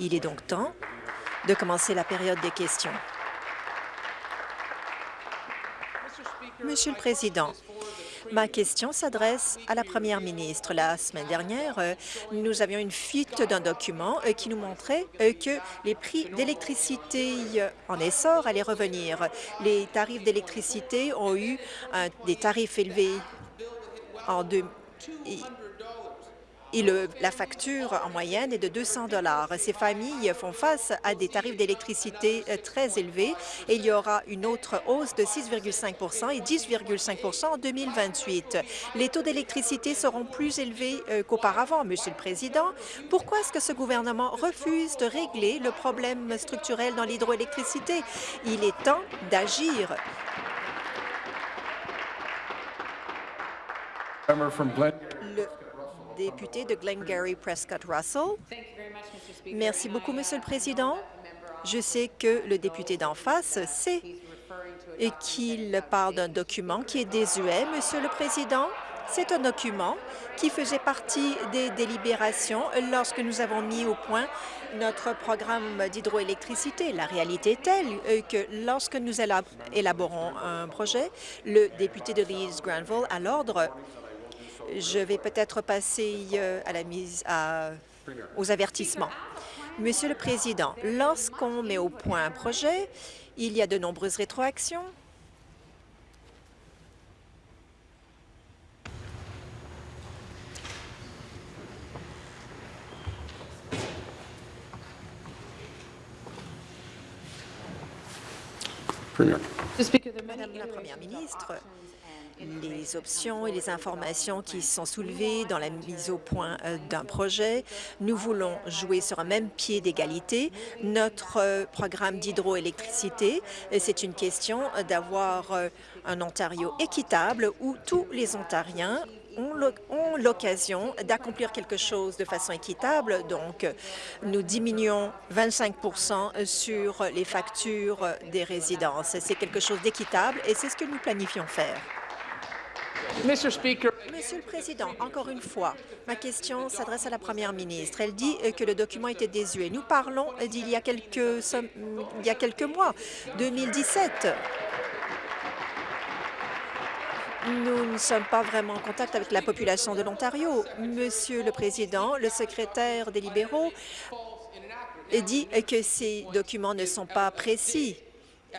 Il est donc temps de commencer la période des questions. Monsieur le Président, ma question s'adresse à la première ministre. La semaine dernière, euh, nous avions une fuite d'un document euh, qui nous montrait euh, que les prix d'électricité en essor allaient revenir. Les tarifs d'électricité ont eu des tarifs élevés en deux, et la facture en moyenne est de 200 Ces familles font face à des tarifs d'électricité euh, très élevés et il y aura une autre hausse de 6,5% et 10,5% en 2028. Les taux d'électricité seront plus élevés euh, qu'auparavant, Monsieur le Président. Pourquoi est-ce que ce gouvernement refuse de régler le problème structurel dans l'hydroélectricité? Il est temps d'agir. Député de Glengarry Prescott Russell. Merci beaucoup, Monsieur le Président. Je sais que le député d'en face sait qu'il parle d'un document qui est désuet, Monsieur le Président. C'est un document qui faisait partie des délibérations lorsque nous avons mis au point notre programme d'hydroélectricité. La réalité est telle que lorsque nous élaborons un projet, le député de Leeds Granville a l'ordre je vais peut-être passer euh, à la mise aux avertissements. Monsieur le Président, lorsqu'on met au point un projet, il y a de nombreuses rétroactions. Madame la Première ministre, les options et les informations qui sont soulevées dans la mise au point euh, d'un projet. Nous voulons jouer sur un même pied d'égalité. Notre euh, programme d'hydroélectricité, euh, c'est une question d'avoir un Ontario équitable où tous les Ontariens ont l'occasion d'accomplir quelque chose de façon équitable. Donc, nous diminuons 25% sur les factures des résidences. C'est quelque chose d'équitable et c'est ce que nous planifions faire. Monsieur le Président, encore une fois, ma question s'adresse à la Première ministre. Elle dit que le document était désuet. Nous parlons d'il y, a quelques, y a quelques mois, 2017. Nous ne sommes pas vraiment en contact avec la population de l'Ontario. Monsieur le Président, le secrétaire des libéraux dit que ces documents ne sont pas précis.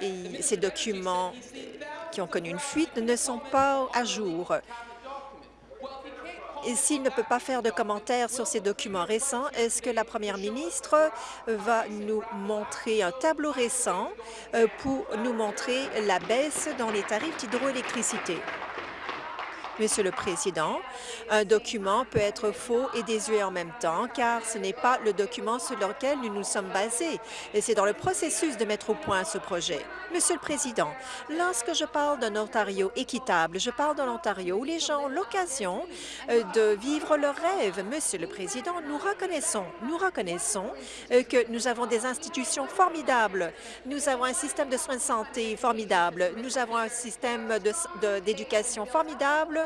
Et ces documents qui ont connu une fuite ne sont pas à jour. Et s'il ne peut pas faire de commentaires sur ces documents récents, est-ce que la première ministre va nous montrer un tableau récent euh, pour nous montrer la baisse dans les tarifs d'hydroélectricité? Monsieur le Président, un document peut être faux et désuet en même temps, car ce n'est pas le document sur lequel nous nous sommes basés, et c'est dans le processus de mettre au point ce projet. Monsieur le Président, lorsque je parle d'un Ontario équitable, je parle d'un Ontario où les gens ont l'occasion euh, de vivre leur rêve. Monsieur le Président, nous reconnaissons, nous reconnaissons euh, que nous avons des institutions formidables, nous avons un système de soins de santé formidable, nous avons un système d'éducation formidable,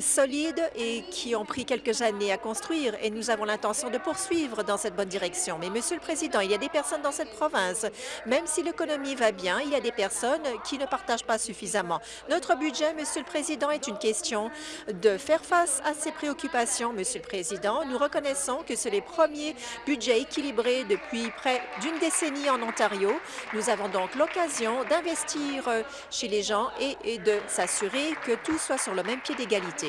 solides et qui ont pris quelques années à construire et nous avons l'intention de poursuivre dans cette bonne direction. Mais, Monsieur le Président, il y a des personnes dans cette province, même si l'économie va bien, il y a des personnes qui ne partagent pas suffisamment. Notre budget, Monsieur le Président, est une question de faire face à ces préoccupations. Monsieur le Président, nous reconnaissons que c'est les premiers budgets équilibrés depuis près d'une décennie en Ontario. Nous avons donc l'occasion d'investir chez les gens et, et de s'assurer que tout soit sur le même pied d'égalité.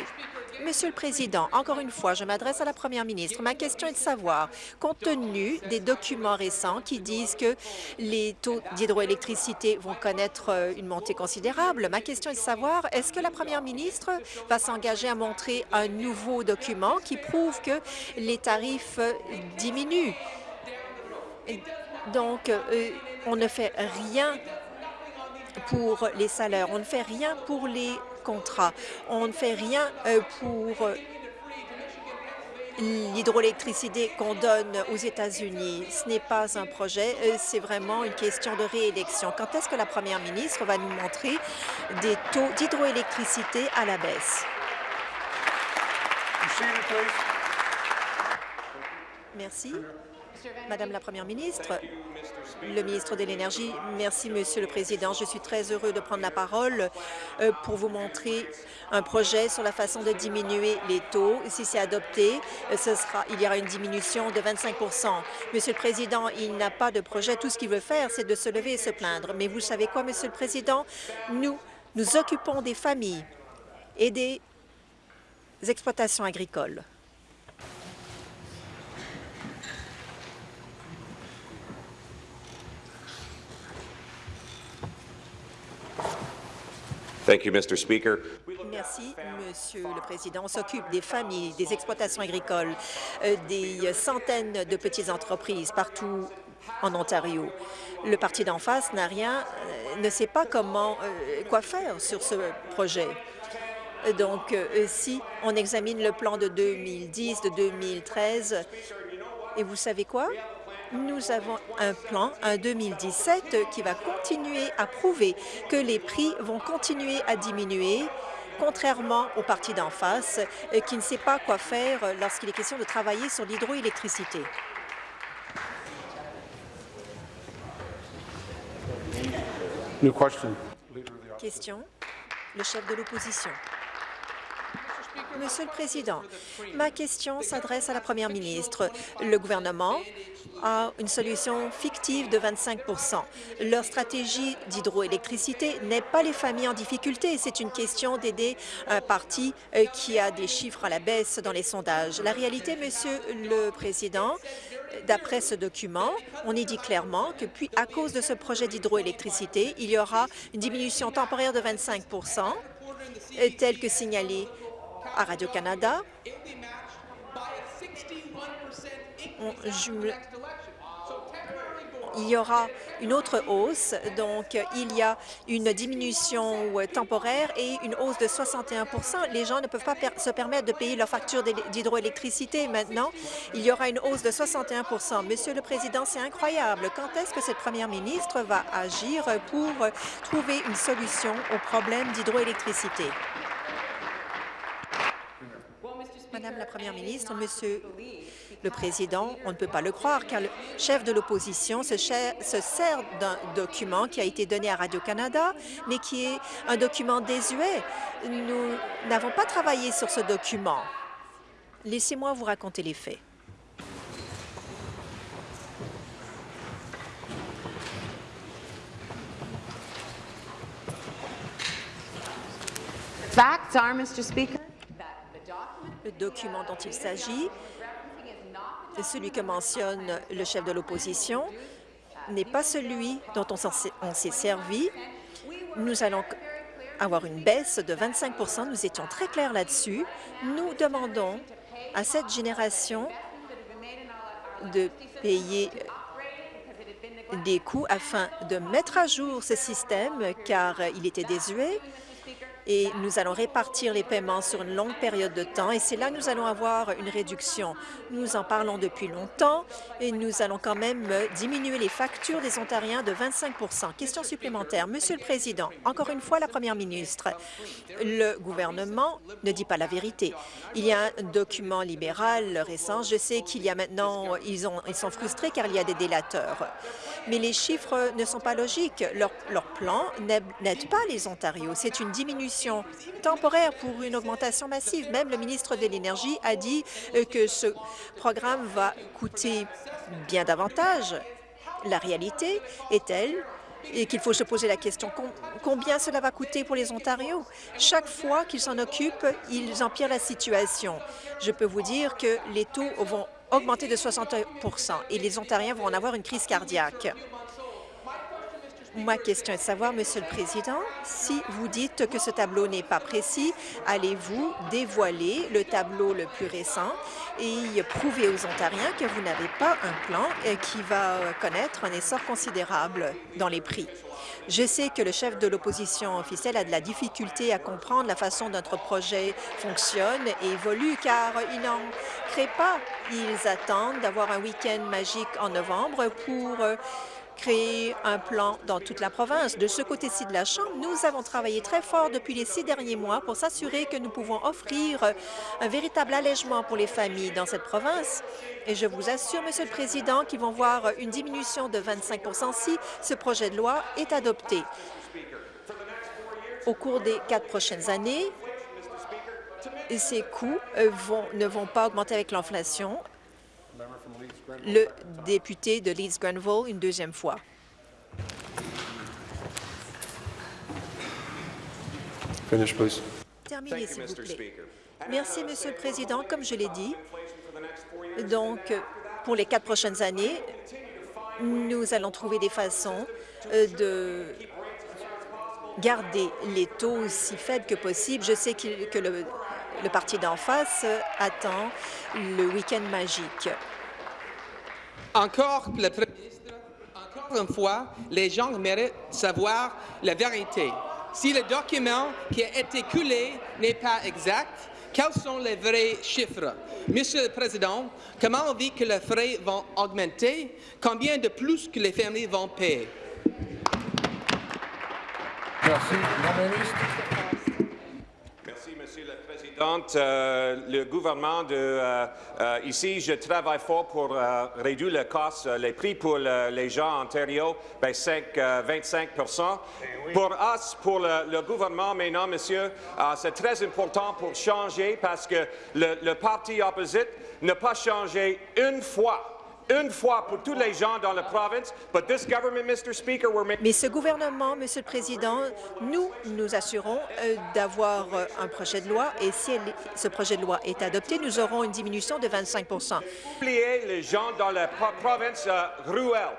Monsieur le Président, encore une fois, je m'adresse à la Première ministre. Ma question est de savoir, compte tenu des documents récents qui disent que les taux d'hydroélectricité vont connaître euh, une montée considérable, ma question est de savoir, est-ce que la Première ministre va s'engager à montrer un nouveau document qui prouve que les tarifs euh, diminuent? Donc, euh, on ne fait rien pour les salaires, on ne fait rien pour les on ne fait rien euh, pour euh, l'hydroélectricité qu'on donne aux États-Unis. Ce n'est pas un projet, euh, c'est vraiment une question de réélection. Quand est-ce que la première ministre va nous montrer des taux d'hydroélectricité à la baisse? Merci. Madame la Première ministre, le ministre de l'Énergie, merci, Monsieur le Président. Je suis très heureux de prendre la parole euh, pour vous montrer un projet sur la façon de diminuer les taux. Si c'est adopté, euh, il y aura une diminution de 25% Monsieur le Président, il n'a pas de projet. Tout ce qu'il veut faire, c'est de se lever et se plaindre. Mais vous savez quoi, Monsieur le Président? Nous nous occupons des familles et des exploitations agricoles. Merci, Monsieur le Président. On s'occupe des familles, des exploitations agricoles, euh, des centaines de petites entreprises partout en Ontario. Le parti d'en face n'a rien, euh, ne sait pas comment, euh, quoi faire sur ce projet. Donc, si on examine le plan de 2010, de 2013, et vous savez quoi? Nous avons un plan, un 2017, qui va continuer à prouver que les prix vont continuer à diminuer contrairement au parti d'en face, euh, qui ne sait pas quoi faire lorsqu'il est question de travailler sur l'hydroélectricité. Question. Le chef de l'opposition. Monsieur le Président, ma question s'adresse à la Première ministre. Le gouvernement a une solution fictive de 25% Leur stratégie d'hydroélectricité n'est pas les familles en difficulté. C'est une question d'aider un parti euh, qui a des chiffres à la baisse dans les sondages. La réalité, Monsieur le Président, d'après ce document, on est dit clairement que puis, à cause de ce projet d'hydroélectricité, il y aura une diminution temporaire de 25% euh, tel que signalé à Radio-Canada. Il y aura une autre hausse, donc il y a une diminution temporaire et une hausse de 61% Les gens ne peuvent pas se permettre de payer leur facture d'hydroélectricité maintenant. Il y aura une hausse de 61% Monsieur le Président, c'est incroyable. Quand est-ce que cette première ministre va agir pour trouver une solution au problème d'hydroélectricité? Madame la Première ministre, Monsieur le Président, on ne peut pas le croire, car le chef de l'opposition se, se sert d'un document qui a été donné à Radio-Canada, mais qui est un document désuet. Nous n'avons pas travaillé sur ce document. Laissez-moi vous raconter les faits. Le document dont il s'agit, celui que mentionne le chef de l'opposition, n'est pas celui dont on s'est servi. Nous allons avoir une baisse de 25% Nous étions très clairs là-dessus. Nous demandons à cette génération de payer des coûts afin de mettre à jour ce système, car il était désuet et nous allons répartir les paiements sur une longue période de temps et c'est là que nous allons avoir une réduction. Nous en parlons depuis longtemps et nous allons quand même diminuer les factures des Ontariens de 25% Question supplémentaire. Monsieur le Président, encore une fois, la Première ministre, le gouvernement ne dit pas la vérité. Il y a un document libéral récent. Je sais qu'il y a maintenant, ils, ont, ils sont frustrés car il y a des délateurs. Mais les chiffres ne sont pas logiques. Leur, leur plan n'aide pas les Ontarios. C'est une diminution temporaire pour une augmentation massive. Même le ministre de l'Énergie a dit euh, que ce programme va coûter bien davantage. La réalité est telle et qu'il faut se poser la question combien cela va coûter pour les Ontariens? Chaque fois qu'ils s'en occupent, ils empirent la situation. Je peux vous dire que les taux vont augmenter de 60 et les Ontariens vont en avoir une crise cardiaque. Ma question est de savoir, Monsieur le Président, si vous dites que ce tableau n'est pas précis, allez-vous dévoiler le tableau le plus récent et prouver aux Ontariens que vous n'avez pas un plan euh, qui va connaître un essor considérable dans les prix? Je sais que le chef de l'opposition officielle a de la difficulté à comprendre la façon dont notre projet fonctionne et évolue, car ils n'en créent pas. Ils attendent d'avoir un week-end magique en novembre pour euh, créer un plan dans toute la province. De ce côté-ci de la Chambre, nous avons travaillé très fort depuis les six derniers mois pour s'assurer que nous pouvons offrir un véritable allègement pour les familles dans cette province. Et je vous assure, Monsieur le Président, qu'ils vont voir une diminution de 25% si ce projet de loi est adopté. Au cours des quatre prochaines années, ces coûts euh, ne vont pas augmenter avec l'inflation. Le député de Leeds-Grenville, une deuxième fois. Terminez, s'il vous plaît. Merci, Monsieur le Président. Comme je l'ai dit, donc, pour les quatre prochaines années, nous allons trouver des façons euh, de garder les taux aussi faibles que possible. Je sais que le, le parti d'en face attend le week-end magique. Encore, le Premier ministre, encore une fois, les gens méritent savoir la vérité. Si le document qui a été coulé n'est pas exact, quels sont les vrais chiffres? Monsieur le Président, comment on dit que les frais vont augmenter? Combien de plus que les familles vont payer? Merci. ministre. Euh, le gouvernement de euh, euh, ici, je travaille fort pour réduire le cost, les prix pour les gens en Ontario, ben 5, 25% Pour us, pour le, gouvernement maintenant, monsieur, c'est très important pour changer parce que le, le parti opposite n'a pas changé une fois une fois pour tous les gens dans la province. Mais ce gouvernement, Monsieur le Président, nous nous assurons euh, d'avoir euh, un projet de loi et si ce projet de loi est adopté, nous aurons une diminution de 25 Oubliez les gens dans la province euh, ruelle.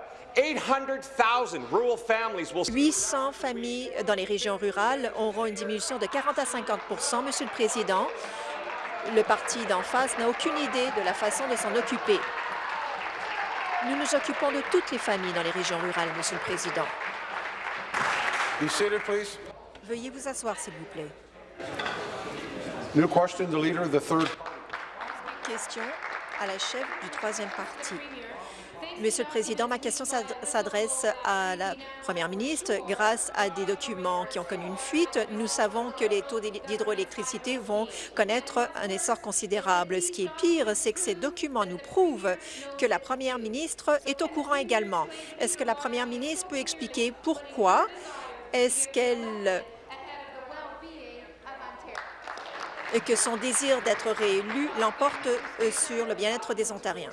800 familles dans les régions rurales auront une diminution de 40 à 50% Monsieur le Président, le parti d'en face n'a aucune idée de la façon de s'en occuper. Nous nous occupons de toutes les familles dans les régions rurales, Monsieur le Président. Veuillez vous asseoir, s'il vous plaît. Question à la chef du troisième parti. Monsieur le Président, ma question s'adresse à la Première ministre. Grâce à des documents qui ont connu une fuite, nous savons que les taux d'hydroélectricité vont connaître un essor considérable. Ce qui est pire, c'est que ces documents nous prouvent que la Première ministre est au courant également. Est-ce que la Première ministre peut expliquer pourquoi est-ce qu'elle et que son désir d'être réélu l'emporte euh, sur le bien-être des Ontariens?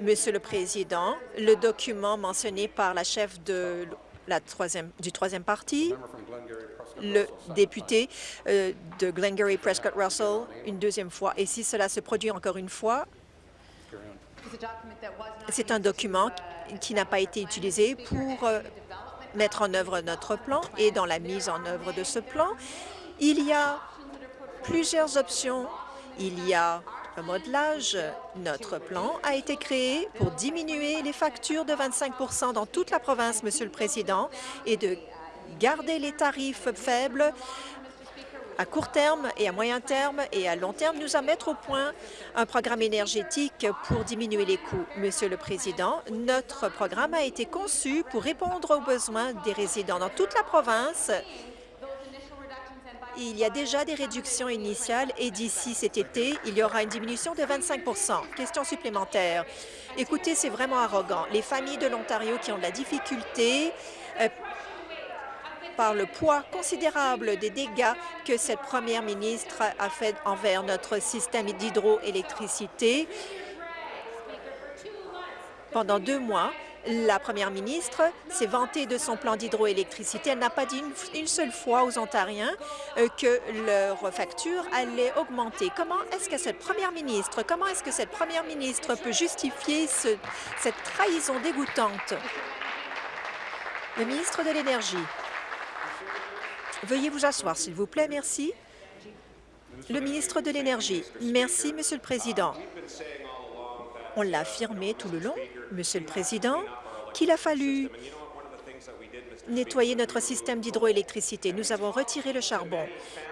Monsieur le Président, le document mentionné par la chef du troisième parti, le député euh, de Glengarry Prescott Russell, une deuxième fois. Et si cela se produit encore une fois, c'est un document qui n'a pas été utilisé pour euh, mettre en œuvre notre plan. Et dans la mise en œuvre de ce plan, il y a plusieurs options. Il y a un modelage. Notre plan a été créé pour diminuer les factures de 25% dans toute la province, Monsieur le Président, et de garder les tarifs faibles à court terme et à moyen terme et à long terme, nous allons mettre au point un programme énergétique pour diminuer les coûts. Monsieur le Président, notre programme a été conçu pour répondre aux besoins des résidents dans toute la province il y a déjà des réductions initiales et d'ici cet été, il y aura une diminution de 25% Question supplémentaire. Écoutez, c'est vraiment arrogant. Les familles de l'Ontario qui ont de la difficulté euh, par le poids considérable des dégâts que cette première ministre a fait envers notre système d'hydroélectricité. Pendant deux mois, la première ministre s'est vantée de son plan d'hydroélectricité. Elle n'a pas dit une, seule fois aux Ontariens euh, que leur facture allait augmenter. Comment est-ce que cette première ministre, comment est-ce que cette première ministre peut justifier cette trahison dégoûtante? Le ministre de l'Énergie. Veuillez vous asseoir, s'il vous plaît. Merci. Le ministre de l'Énergie. Merci, Monsieur le Président. On l'a affirmé tout le long, Monsieur le Président, qu'il a fallu nettoyer notre système d'hydroélectricité. Nous avons retiré le charbon.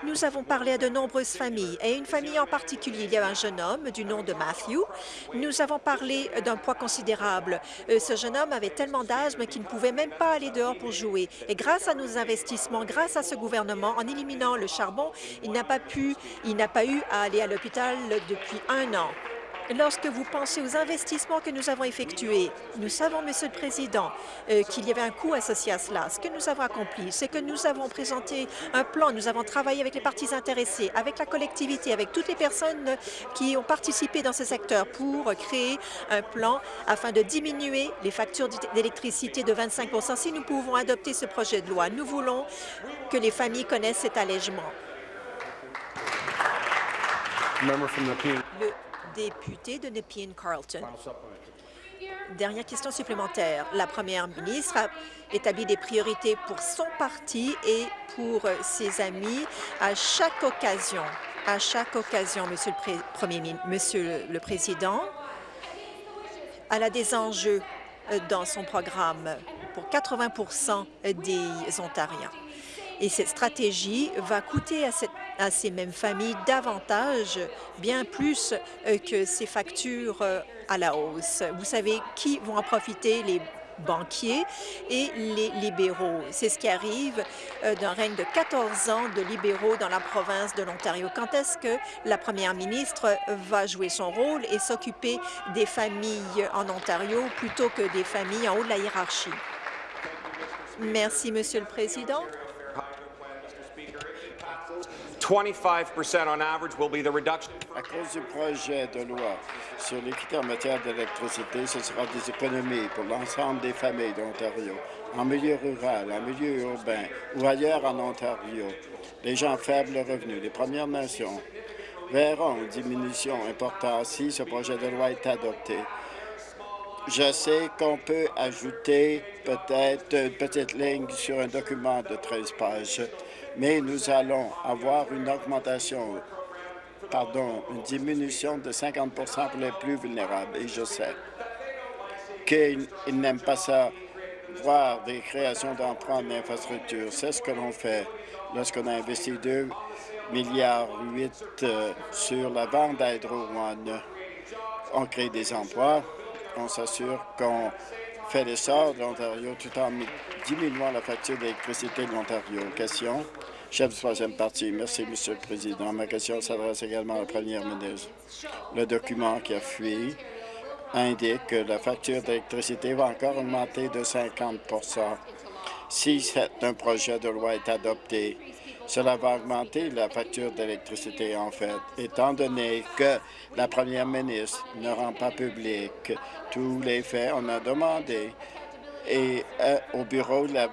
Nous avons parlé à de nombreuses familles, et une famille en particulier. Il y a un jeune homme du nom de Matthew. Nous avons parlé d'un poids considérable. Euh, ce jeune homme avait tellement d'asthme qu'il ne pouvait même pas aller dehors pour jouer. Et grâce à nos investissements, grâce à ce gouvernement, en éliminant le charbon, il n'a pas pu, il n'a pas eu à aller à l'hôpital depuis un an. Lorsque vous pensez aux investissements que nous avons effectués, nous savons, Monsieur le Président, euh, qu'il y avait un coût associé à cela. Ce que nous avons accompli, c'est que nous avons présenté un plan, nous avons travaillé avec les parties intéressées, avec la collectivité, avec toutes les personnes qui ont participé dans ce secteur pour créer un plan afin de diminuer les factures d'électricité de 25% Si nous pouvons adopter ce projet de loi, nous voulons que les familles connaissent cet allègement. Le député de Nepean Carlton. Dernière question supplémentaire. La première ministre a établi des priorités pour son parti et pour ses amis à chaque occasion. À chaque occasion, Monsieur le Monsieur le Président, elle a des enjeux dans son programme pour 80% des Ontariens. Et cette stratégie va coûter à, ces mêmes familles davantage, bien plus euh, que ces factures euh, à la hausse. Vous savez qui vont en profiter? Les banquiers et les libéraux. C'est ce qui arrive euh, d'un règne de 14 ans de libéraux dans la province de l'Ontario. Quand est-ce que la première ministre va jouer son rôle et s'occuper des familles en Ontario plutôt que des familles en haut de la hiérarchie? Merci, Monsieur le Président. 25% on average will be the reduction. À cause du projet de loi sur l'équité en matière d'électricité, ce sera des économies pour l'ensemble des familles d'Ontario, en milieu rural, en milieu urbain ou ailleurs en Ontario. Les gens faibles revenus, les Premières Nations, verront une diminution importante si ce projet de loi est adopté. Je sais qu'on peut ajouter peut-être une petite ligne sur un document de 13 pages mais nous allons avoir une augmentation, pardon, une diminution de 50% pour les plus vulnérables. Et je sais qu'ils n'aiment pas ça, voir des créations d'emprunt d'infrastructures. C'est ce que l'on fait lorsqu'on a investi 2 milliards 8 euh, sur la vente d'Hydro One. On crée des emplois, on s'assure qu'on fait l'essor de l'Ontario tout en diminuant la facture d'électricité de l'Ontario. Question Chef du troisième parti. Merci, Monsieur le Président. Ma question s'adresse également à la première ministre. Le document qui a fui indique que la facture d'électricité va encore augmenter de 50% Si un projet de loi est adopté, cela va augmenter la facture d'électricité, en fait, étant donné que la première ministre ne rend pas public tous les faits. On a demandé euh, au bureau de la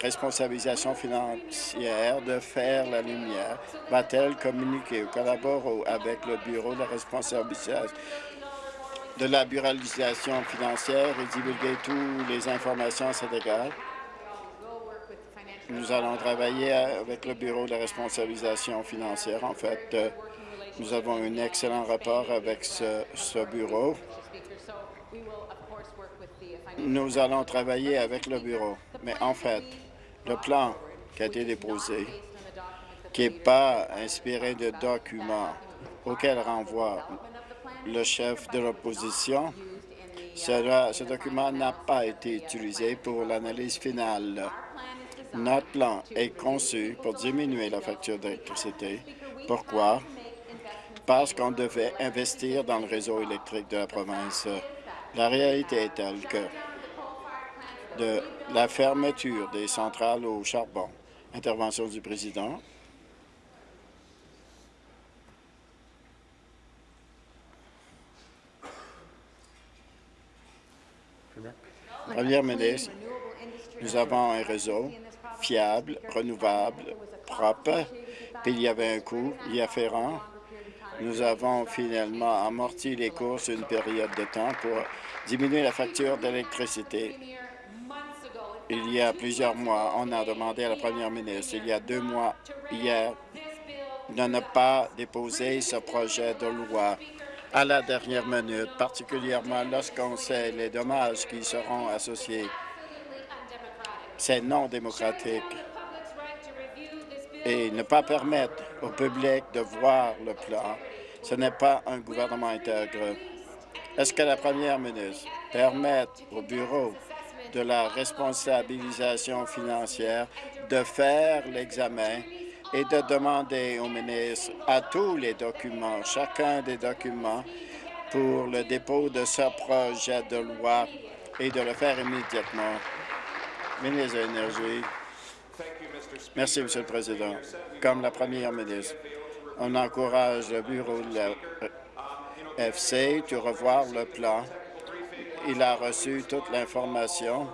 responsabilisation financière de faire la lumière. Va-t-elle communiquer ou collaborer avec le Bureau de la responsabilisation de la buralisation financière et divulguer toutes les informations à cet égard? Nous allons travailler avec le Bureau de responsabilisation financière. En fait, euh, nous avons un excellent rapport avec ce bureau. Nous allons travailler avec le bureau. Mais en fait, le plan qui a été déposé, qui n'est pas inspiré de documents auxquels renvoie le chef de l'opposition, ce document n'a pas été utilisé pour l'analyse finale. Notre plan est conçu pour diminuer la facture d'électricité. Pourquoi? Parce qu'on devait investir dans le réseau électrique de la province. La réalité est telle que de la fermeture des centrales au charbon. Intervention du président. Première ministre, nous avons un réseau fiable, renouvelable, propre, puis il y avait un coût y. Nous avons finalement amorti les cours sur une période de temps pour diminuer la facture d'électricité. Il y a plusieurs mois, on a demandé à la première ministre, il y a deux mois hier, de ne pas déposer ce projet de loi. À la dernière minute, particulièrement lorsqu'on sait les dommages qui seront associés C'est non démocratique. Et ne pas permettre au public de voir le plan, ce n'est pas un gouvernement intègre. Est-ce que la première ministre permet au bureau de la responsabilisation financière de faire l'examen et de demander au ministre à tous les documents, chacun des documents, pour le dépôt de ce projet de loi et de le faire immédiatement? Ministre de l'Énergie. Merci, Monsieur le Président. Comme la première ministre, on encourage le bureau de la FC de revoir le plan. Il a reçu toute l'information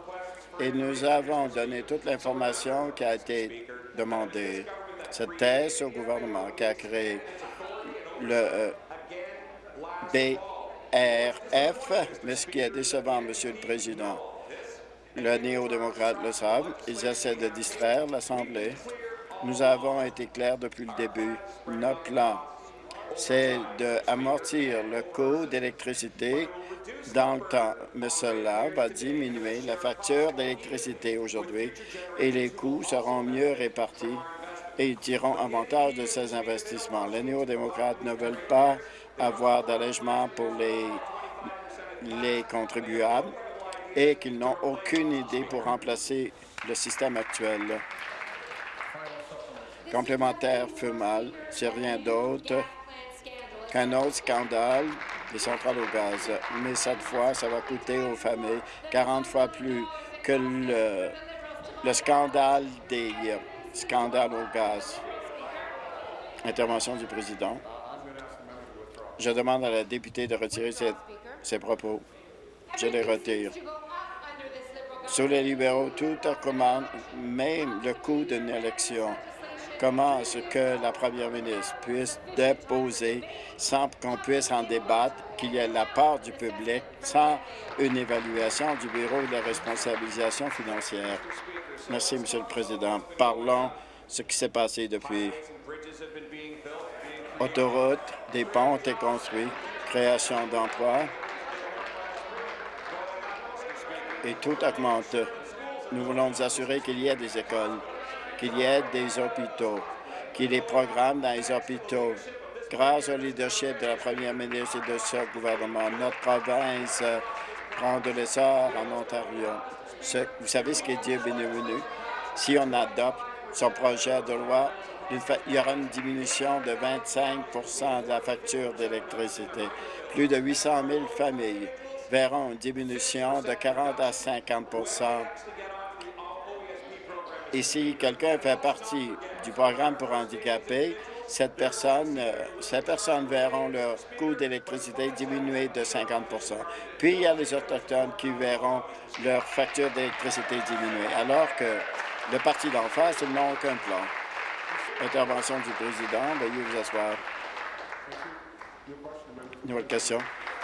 et nous avons donné toute l'information qui a été demandée. Cette thèse au gouvernement qui a créé le euh, BRF, mais ce qui est décevant, Monsieur le Président, le néo-démocrate le savent, ils essaient de distraire l'Assemblée. Nous avons été clairs depuis le début. Notre plan, c'est d'amortir le coût d'électricité dans le temps. Mais cela va diminuer la facture d'électricité aujourd'hui et les coûts seront mieux répartis et ils tireront avantage de ces investissements. Les néo-démocrates ne veulent pas avoir d'allègement pour les, les contribuables et qu'ils n'ont aucune idée pour remplacer le système actuel. Complémentaire mal, c'est rien d'autre qu'un autre scandale des centrales au gaz. Mais cette fois, ça va coûter aux familles 40 fois plus que le, le scandale des scandales au gaz. Intervention du président. Je demande à la députée de retirer ses propos. Je les retire. Sous les libéraux, tout recommande, même le coût d'une élection. Comment est-ce que la première ministre puisse déposer sans qu'on puisse en débattre, qu'il y ait la part du public, sans une évaluation du Bureau de la responsabilisation financière? Merci, Monsieur le Président. Parlons de ce qui s'est passé depuis. Autoroutes, des ponts ont été construits, création d'emplois, et tout augmente. Nous voulons nous assurer qu'il y ait des écoles, qu'il y ait des hôpitaux, qu'il y ait des programmes dans les hôpitaux. Grâce au leadership de la première ministre et de ce gouvernement, notre province euh, prend de l'essor en Ontario. vous savez ce qui est Dieu bienvenu? Si on adopte son projet de loi, il y aura une diminution de 25% de la facture d'électricité. Plus de 800 000 familles verront une diminution de 40 à 50 Et si quelqu'un fait partie du programme pour handicapés, cette personne, euh, ces personnes verront leur coût d'électricité diminuer de 50% Puis, il y a les Autochtones qui verront leur facture d'électricité diminuer, alors que le parti d'en face, n'ont aucun plan. Intervention du président. Veuillez vous asseoir. Nouvelle question?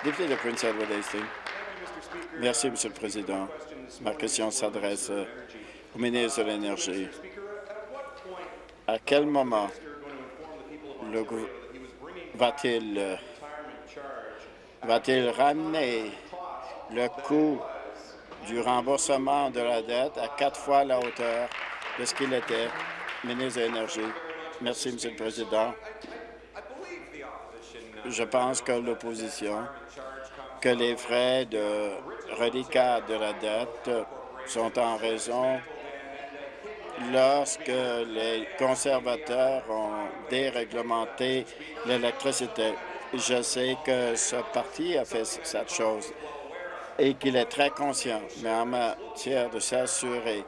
Député de Prince Edward Hastings. Merci, Monsieur le Président. Ma question s'adresse euh, au ministre de l'Énergie. À quel moment le va-t-il euh, va-t-il ramener le coût du remboursement de la dette à quatre fois la hauteur de ce qu'il était, ministre de l'Énergie? Merci, Monsieur le Président. Je pense que l'opposition que les frais de reliquat de la dette sont en raison lorsque les conservateurs ont déréglementé l'électricité. Je sais que ce parti a fait cette chose et qu'il est très conscient, mais en matière de s'assurer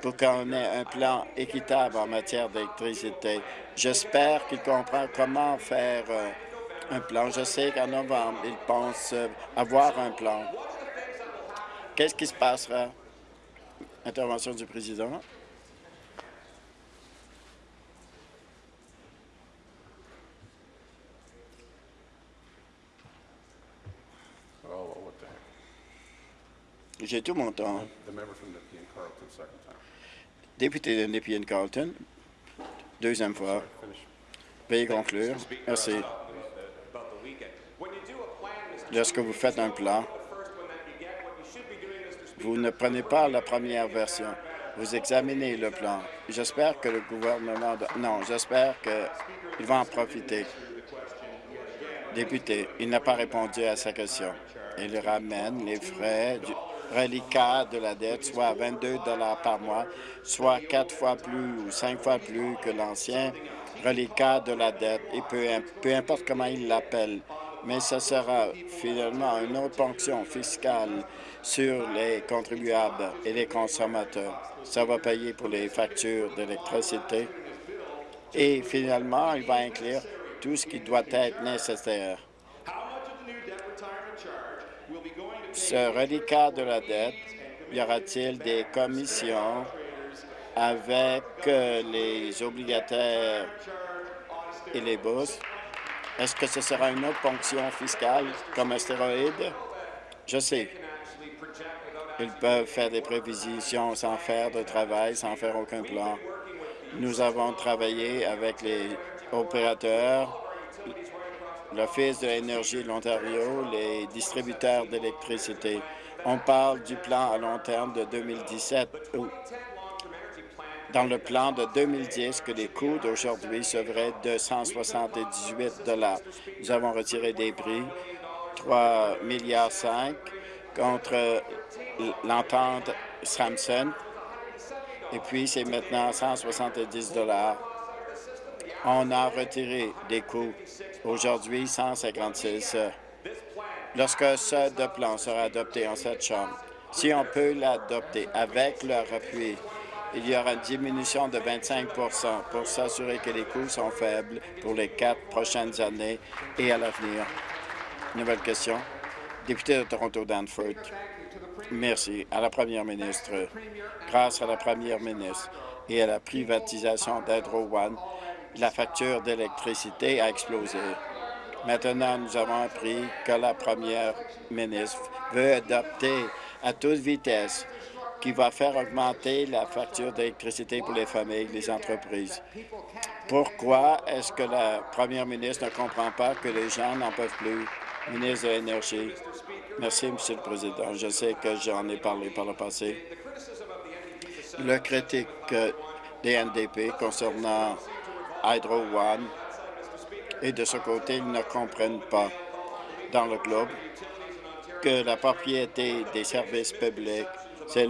pour qu'on ait un plan équitable en matière d'électricité, j'espère qu'il comprend comment faire euh, un plan. Je sais qu'en novembre, ils pensent euh, avoir un plan. Qu'est-ce qui se passera? Intervention du président. J'ai tout mon temps. Député de Nepean Carlton, deuxième fois. Veuillez conclure. Merci. Lorsque vous faites un plan, vous ne prenez pas la première version. Vous examinez le plan. J'espère que le gouvernement... Non, j'espère qu'il va en profiter. Député, il n'a pas répondu à sa question. Il ramène les frais du reliquat de la dette, soit 22 par mois, soit quatre fois plus ou cinq fois plus que l'ancien reliquat de la dette, et peu, peu importe comment il l'appelle. Mais ce sera finalement une autre ponction fiscale sur les contribuables et les consommateurs. Ça va payer pour les factures d'électricité. Et finalement, il va inclure tout ce qui doit être nécessaire. Ce reliquat de la dette, y aura-t-il des commissions avec euh, les obligataires et les bourses? Est-ce que ce sera une autre ponction fiscale comme un stéroïde? Je sais. Ils peuvent faire des prévisions sans faire de travail, sans faire aucun plan. Nous avons travaillé avec les opérateurs, l'Office de l'énergie de l'Ontario, les distributeurs d'électricité. On parle du plan à long terme de 2017 dans le plan de 2010 que les coûts d'aujourd'hui seraient de 178 Nous avons retiré des prix 3 milliards 5 contre l'entente Samsung et puis c'est maintenant 170 On a retiré des coûts aujourd'hui 156 lorsque ce plan sera adopté en cette Chambre. Si on peut l'adopter avec leur appui, il y aura une diminution de 25% pour s'assurer que les coûts sont faibles pour les quatre prochaines années et à l'avenir. Nouvelle question. Député de Toronto-Danford. Merci à la première ministre. Grâce à la première ministre et à la privatisation d'Hydro One, la facture d'électricité a explosé. Maintenant, nous avons appris que la première ministre veut adopter à toute vitesse qui va faire augmenter la facture d'électricité pour les familles et les entreprises. Pourquoi est-ce que la première ministre ne comprend pas que les gens n'en peuvent plus? Ministre de l'Énergie? Merci, Monsieur le Président. Je sais que j'en ai parlé par le passé. Le critique des NDP concernant Hydro One et de ce côté, ils ne comprennent pas dans le globe que la propriété des services publics c'est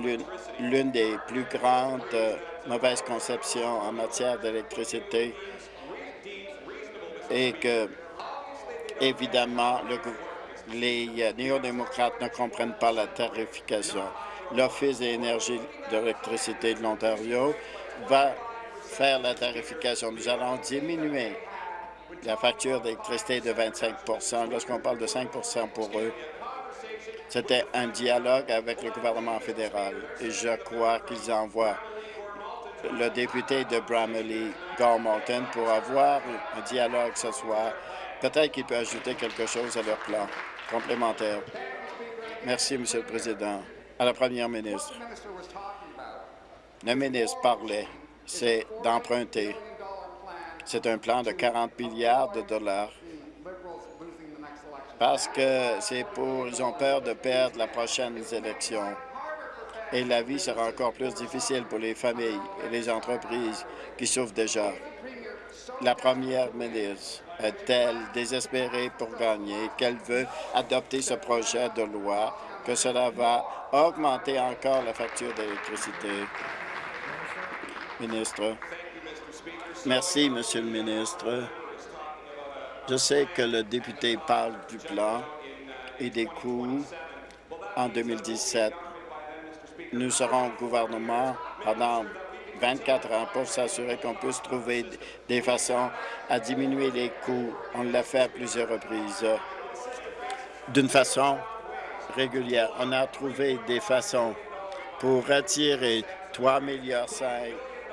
l'une des plus grandes euh, mauvaises conceptions en matière d'électricité et que, évidemment, les euh, néo-démocrates ne comprennent pas la tarification. L'Office d'énergie d'électricité de l'Ontario va faire la tarification. Nous allons diminuer la facture d'électricité de 25% Lorsqu'on parle de 5% pour eux, c'était un dialogue avec le gouvernement fédéral et je crois qu'ils envoient le député de Bramley, Gormalton, pour avoir un dialogue ce soir. Peut-être qu'il peut ajouter quelque chose à leur plan complémentaire. Merci, Monsieur le Président. À la Première ministre. Le ministre parlait, c'est d'emprunter. C'est un plan de 40 milliards de dollars parce que c'est pour, ils ont peur de perdre la prochaine élection. Et la vie sera encore plus difficile pour les familles et les entreprises qui souffrent déjà. La première ministre est-elle désespérée pour gagner, qu'elle veut adopter ce projet de loi, que cela va augmenter encore la facture d'électricité? Ministre. Merci, Monsieur le ministre. Je sais que le député parle du plan et des coûts en 2017. Nous serons au gouvernement pendant 24 ans pour s'assurer qu'on puisse trouver des façons à diminuer les coûts. On l'a fait à plusieurs reprises. D'une façon régulière, on a trouvé des façons pour retirer 3,5 milliards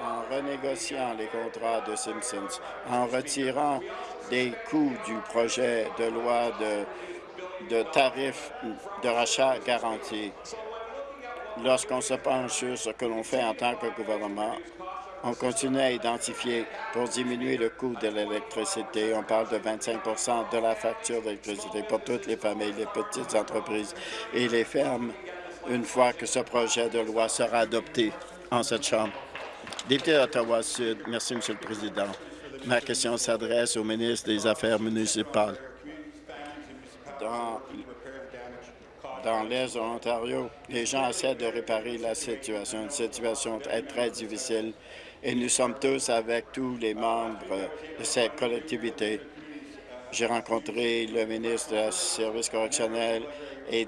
en renégociant les contrats de Simpsons, en retirant des coûts du projet de loi de, tarifs de rachat garantis. Lorsqu'on se penche sur ce que l'on fait en tant que gouvernement, on continue à identifier pour diminuer le coût de l'électricité. On parle de 25% de la facture d'électricité pour toutes les familles, les petites entreprises et les fermes une fois que ce projet de loi sera adopté. en cette Chambre. Député d'Ottawa-Sud, merci, Monsieur le Président. Ma question s'adresse au ministre des Affaires municipales. Dans, l'Est de l'Ontario, les gens essaient de réparer la situation. Une situation est très difficile et nous sommes tous avec tous les membres de cette collectivité. J'ai rencontré le ministre des Services correctionnels et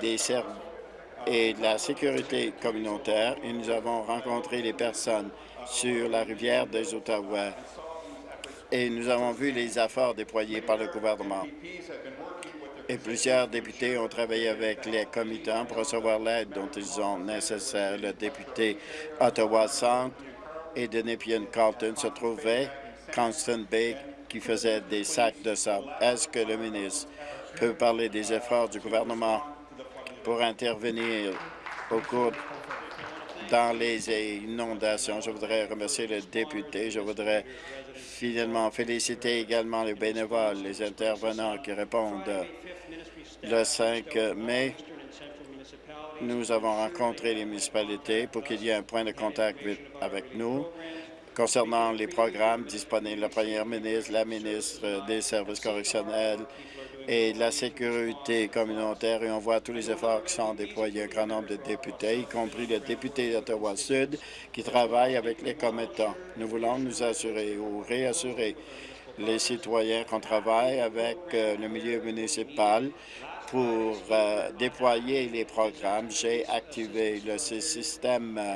et de la sécurité communautaire et nous avons rencontré les personnes sur la rivière des Ottawa et nous avons vu les efforts déployés par le gouvernement. Et plusieurs députés ont travaillé avec les comitants pour recevoir l'aide dont ils ont nécessaire. Le député Ottawa-Centre et de Nepean-Carlton se trouvait Constant Bay qui faisait des sacs de sable. Est-ce que le ministre peut parler des efforts du gouvernement pour intervenir au cours dans les inondations. Je voudrais remercier le député. Je voudrais finalement féliciter également les bénévoles, les intervenants qui répondent. Le 5 mai, nous avons rencontré les municipalités pour qu'il y ait un point de contact avec nous concernant les programmes disponibles. La première ministre, la ministre des Services correctionnels, et la sécurité communautaire et on voit tous les efforts qui sont déployés. Un grand nombre de députés, y compris le député d'Ottawa-Sud, qui travaille avec les commettants. Nous voulons nous assurer ou réassurer les citoyens qu'on travaille avec euh, le milieu municipal pour euh, déployer les programmes. J'ai activé le système euh,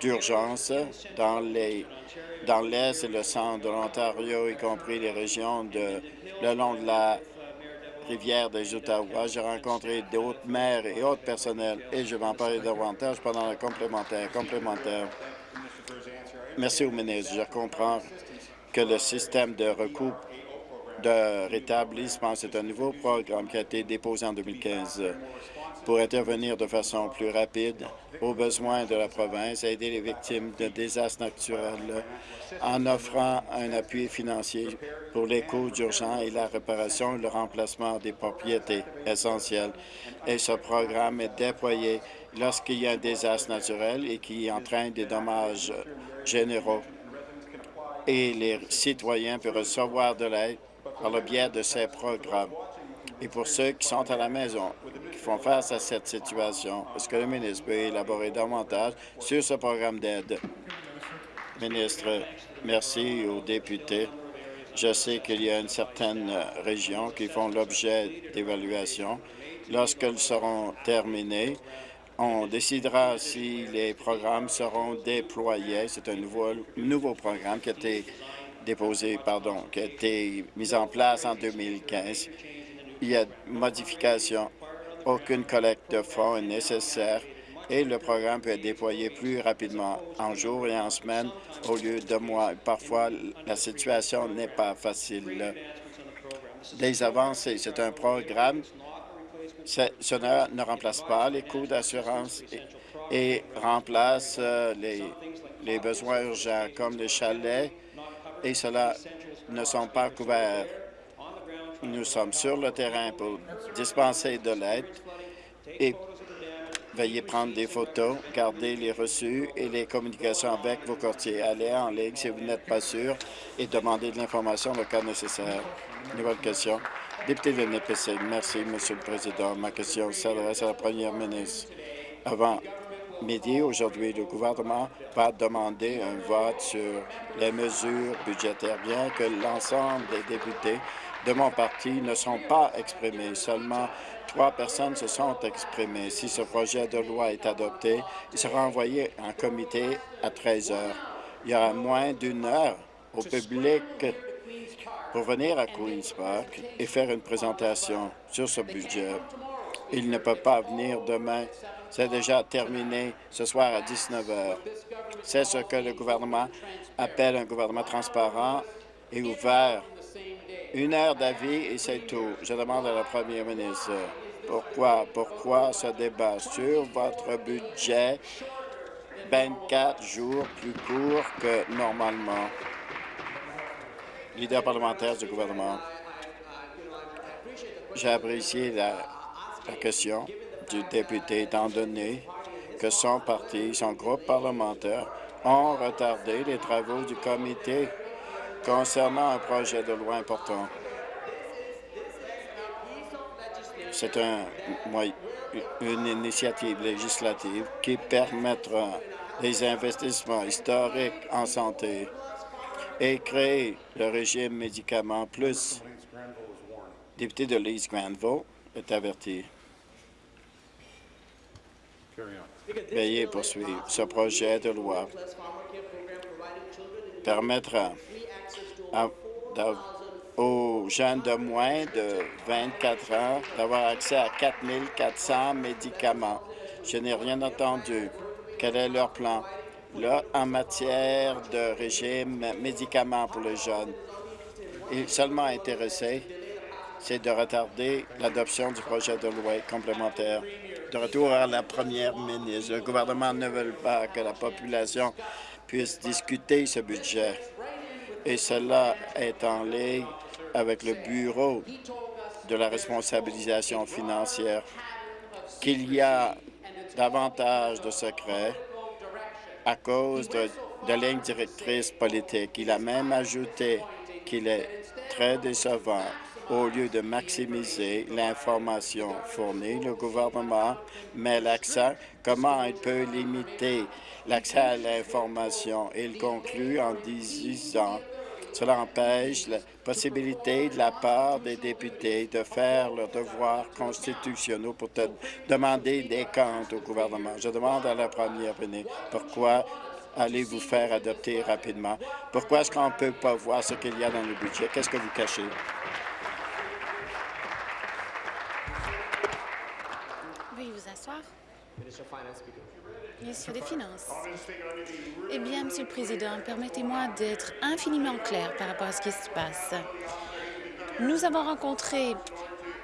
d'urgence dans les dans l'Est et le centre de l'Ontario, y compris les régions de, le long de la rivière des Ottawa. J'ai rencontré d'autres maires et autres personnels et je vais en parler davantage pendant le complémentaire. complémentaire. Merci au ministre. Je comprends que le système de recoupe de rétablissement, c'est un nouveau programme qui a été déposé en 2015 pour intervenir de façon plus rapide aux besoins de la province, aider les victimes de désastres naturels en offrant un appui financier pour les coûts d'urgence et la réparation et le remplacement des propriétés essentielles. Et ce programme est déployé lorsqu'il y a un désastre naturel et qui entraîne des dommages généraux. Et les citoyens peuvent recevoir de l'aide par le biais de ces programmes. Et pour ceux qui sont à la maison, qui font face à cette situation, est-ce que le ministre peut élaborer davantage sur ce programme d'aide? Ministre, merci aux députés. Je sais qu'il y a une certaine région qui font l'objet d'évaluation. Lorsqu'elles seront terminées, on décidera si les programmes seront déployés. C'est un nouveau, nouveau programme qui a été déposé, pardon, qui a été mis en place en 2015 il y a modification. Aucune collecte de fonds est nécessaire et le programme peut être déployé plus rapidement en jours et en semaines au lieu de mois. Parfois, la situation n'est pas facile. Des avancées, c'est un programme. Cela ne remplace pas les coûts d'assurance et, remplace euh, les besoins urgents comme les chalets et cela ne sont pas couverts. Nous sommes sur le terrain pour dispenser de l'aide et veuillez prendre des photos, garder les reçus et les communications avec vos courtiers. Allez en ligne si vous n'êtes pas sûr et demandez de l'information le cas nécessaire. Nouvelle question. Député de NPC, merci, Monsieur le Président. Ma question s'adresse à la Première ministre. Avant midi, aujourd'hui, le gouvernement va demander un vote sur les mesures budgétaires, bien que l'ensemble des députés de mon parti ne sont pas exprimés. Seulement trois personnes se sont exprimées. Si ce projet de loi est adopté, il sera envoyé en comité à 13 heures. Il y aura moins d'une heure au public pour venir à Queen's Park et faire une présentation sur ce budget. Il ne peut pas venir demain. C'est déjà terminé ce soir à 19 heures. C'est ce que le gouvernement appelle un gouvernement transparent et ouvert une heure d'avis et c'est tout. Je demande à la première ministre pourquoi, pourquoi ce débat sur votre budget 24 jours plus court que normalement? Leader parlementaire du gouvernement, j'ai apprécié la, la question du député étant donné que son parti, son groupe parlementaire, ont retardé les travaux du comité concernant un projet de loi important. C'est un, une initiative législative qui permettra des investissements historiques en santé et créer le régime médicaments plus. Député de Leeds Granville est averti. Veuillez poursuivre. Ce projet de loi permettra aux jeunes de moins de 24 ans d'avoir accès à 4 400 médicaments. Je n'ai rien entendu. Quel est leur plan? Là, en matière de régime médicaments pour les jeunes, il est seulement intéressé, c'est de retarder l'adoption du projet de loi complémentaire. De retour à la première ministre, le gouvernement ne veut pas que la population puisse discuter ce budget. Et cela est en ligne avec le Bureau de la responsabilisation financière qu'il y a davantage de secrets à cause de, de lignes directrices politiques. Il a même ajouté qu'il est très décevant au lieu de maximiser l'information fournie, le gouvernement met l'accent comment il peut limiter l'accès à l'information? Il conclut en disant cela empêche la possibilité de la part des députés de faire leurs devoirs constitutionnels pour demander des comptes au gouvernement. Je demande à la première ministre pourquoi allez-vous faire adopter rapidement? Pourquoi est-ce qu'on ne peut pas voir ce qu'il y a dans le budget? Qu'est-ce que vous cachez? Asseoir. Ministre des Finances. Eh bien, Monsieur le Président, permettez-moi d'être infiniment clair par rapport à ce qui se passe. Nous avons rencontré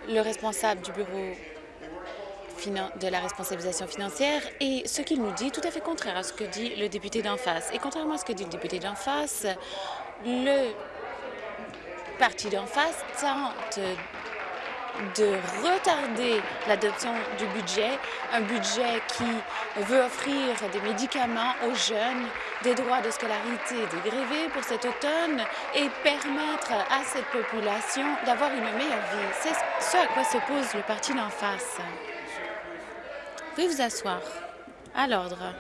le responsable du Bureau de la responsabilisation financière et ce qu'il nous dit est tout à fait contraire à ce que dit le député d'en face. Et contrairement à ce que dit le député d'en face, le parti d'en face tente de retarder l'adoption du budget, un budget qui veut offrir des médicaments aux jeunes, des droits de scolarité dégrevés pour cet automne et permettre à cette population d'avoir une meilleure vie. C'est ce à quoi s'oppose le parti d'en face. Veuillez vous asseoir. À l'ordre.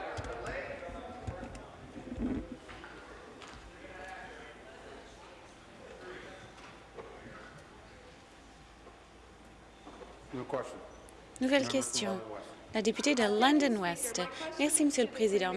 Nouvelle question. La députée de London West. Merci, Monsieur le Président.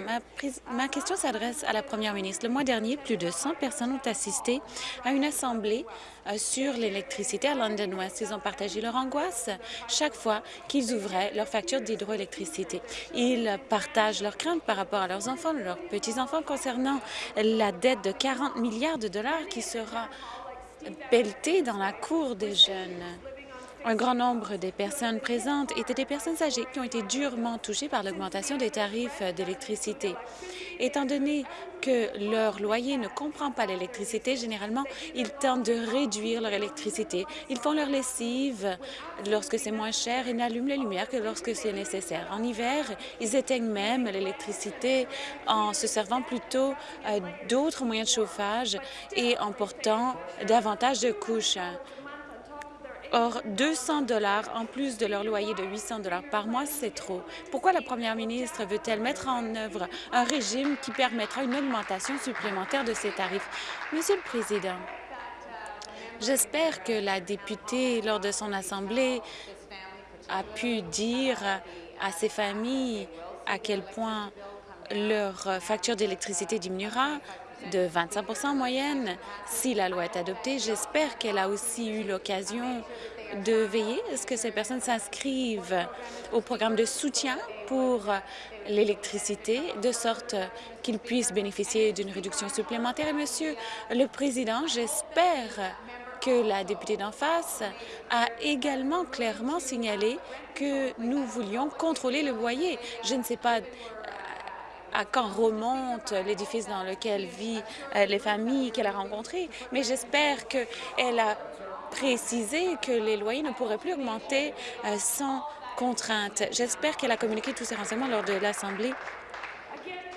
Ma, question s'adresse à la Première ministre. Le mois dernier, plus de 100 personnes ont assisté à une assemblée euh, sur l'électricité à London West. Ils ont partagé leur angoisse chaque fois qu'ils ouvraient leur facture d'hydroélectricité. Ils partagent leurs craintes par rapport à leurs enfants, leurs petits-enfants concernant la dette de 40 milliards de dollars qui sera pelletée dans la cour des jeunes. Un grand nombre des personnes présentes étaient des personnes âgées qui ont été durement touchées par l'augmentation des tarifs d'électricité. Étant donné que leur loyer ne comprend pas l'électricité, généralement, ils tentent de réduire leur électricité. Ils font leur lessive lorsque c'est moins cher et n'allument les lumières que lorsque c'est nécessaire. En hiver, ils éteignent même l'électricité en se servant plutôt euh, d'autres moyens de chauffage et en portant davantage de couches. Or, 200 dollars en plus de leur loyer de 800 dollars par mois, c'est trop. Pourquoi la première ministre veut-elle mettre en œuvre un régime qui permettra une augmentation supplémentaire de ces tarifs? Monsieur le Président, j'espère que la députée, lors de son assemblée, a pu dire à ces familles à quel point leur facture d'électricité diminuera de 25 en moyenne. Si la loi est adoptée, j'espère qu'elle a aussi eu l'occasion de veiller à ce que ces personnes s'inscrivent au programme de soutien pour l'électricité, de sorte qu'ils puissent bénéficier d'une réduction supplémentaire. Et Monsieur le Président, j'espère que la députée d'en face a également clairement signalé que nous voulions contrôler le loyer. Je ne sais pas à quand remonte l'édifice dans lequel vivent euh, les familles qu'elle a rencontrées, mais j'espère qu'elle a précisé que les loyers ne pourraient plus augmenter euh, sans contraintes. J'espère qu'elle a communiqué tous ces renseignements lors de l'Assemblée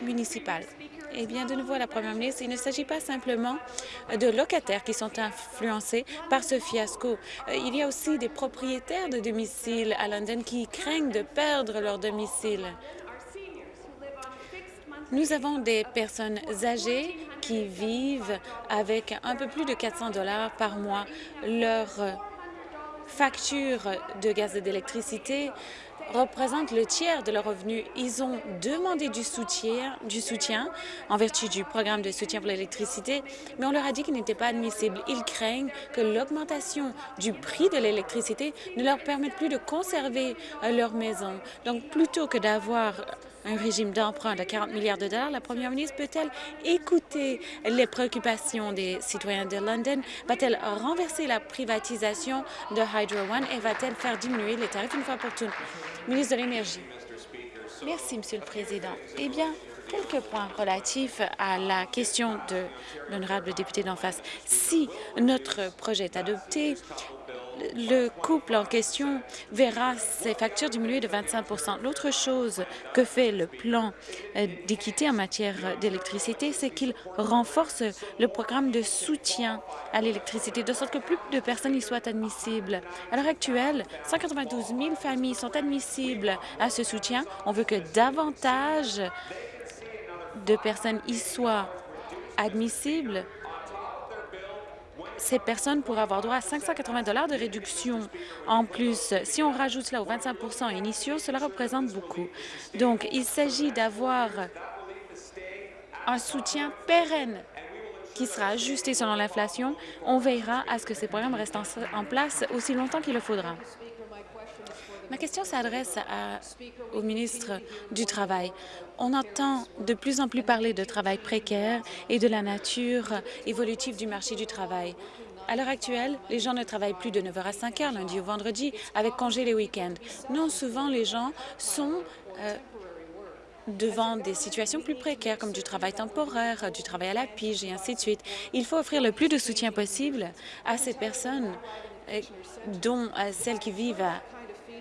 municipale. Eh bien, de nouveau à la Première ministre, il ne s'agit pas simplement de locataires qui sont influencés par ce fiasco. Euh, il y a aussi des propriétaires de domicile à London qui craignent de perdre leur domicile. Nous avons des personnes âgées qui vivent avec un peu plus de 400 dollars par mois. Leur facture de gaz et d'électricité représentent le tiers de leurs revenus. Ils ont demandé du soutien, du soutien en vertu du programme de soutien pour l'électricité, mais on leur a dit qu'il n'était pas admissible. Ils craignent que l'augmentation du prix de l'électricité ne leur permette plus de conserver euh, leur maison. Donc, plutôt que d'avoir un régime d'emprunt de 40 milliards de dollars, la première ministre peut-elle écouter les préoccupations des citoyens de London? Va-t-elle renverser la privatisation de Hydro One et va-t-elle faire diminuer les tarifs une fois pour toutes? Ministre de l'Énergie. Merci, Monsieur le Président. Eh bien, quelques points relatifs à la question de l'honorable député d'en face. Si notre projet est adopté, le couple en question verra ses factures diminuer de 25% L'autre chose que fait le plan euh, d'équité en matière d'électricité, c'est qu'il renforce le programme de soutien à l'électricité, de sorte que plus de personnes y soient admissibles. À l'heure actuelle, 192 000 familles sont admissibles à ce soutien. On veut que davantage de personnes y soient admissibles ces personnes pourraient avoir droit à 580 dollars de réduction. En plus, si on rajoute cela aux 25% initiaux, cela représente beaucoup. Donc, il s'agit d'avoir un soutien pérenne qui sera ajusté selon l'inflation. On veillera à ce que ces programmes restent en, place aussi longtemps qu'il le faudra. Ma question s'adresse au ministre du Travail. On entend de plus en plus parler de travail précaire et de la nature évolutive du marché du travail. À l'heure actuelle, les gens ne travaillent plus de 9 h à 5 h lundi au vendredi, avec congé les week-ends. Non, souvent, les gens sont euh, devant des situations plus précaires, comme du travail temporaire, du travail à la pige et ainsi de suite. Il faut offrir le plus de soutien possible à ces personnes, euh, dont euh, celles qui vivent à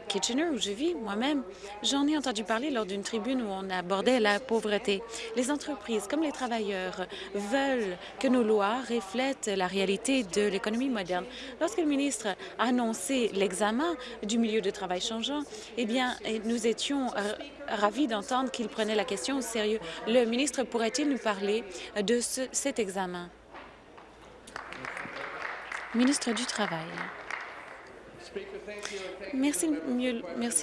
Kitchener, où je vis moi-même, j'en ai entendu parler lors d'une tribune où on abordait la pauvreté. Les entreprises, comme les travailleurs, veulent que nos lois reflètent la réalité de l'économie moderne. Lorsque le ministre a annoncé l'examen du milieu de travail changeant, eh bien, nous étions ravis d'entendre qu'il prenait la question au sérieux. Le ministre pourrait-il nous parler de cet examen? Ministre du Travail. Merci,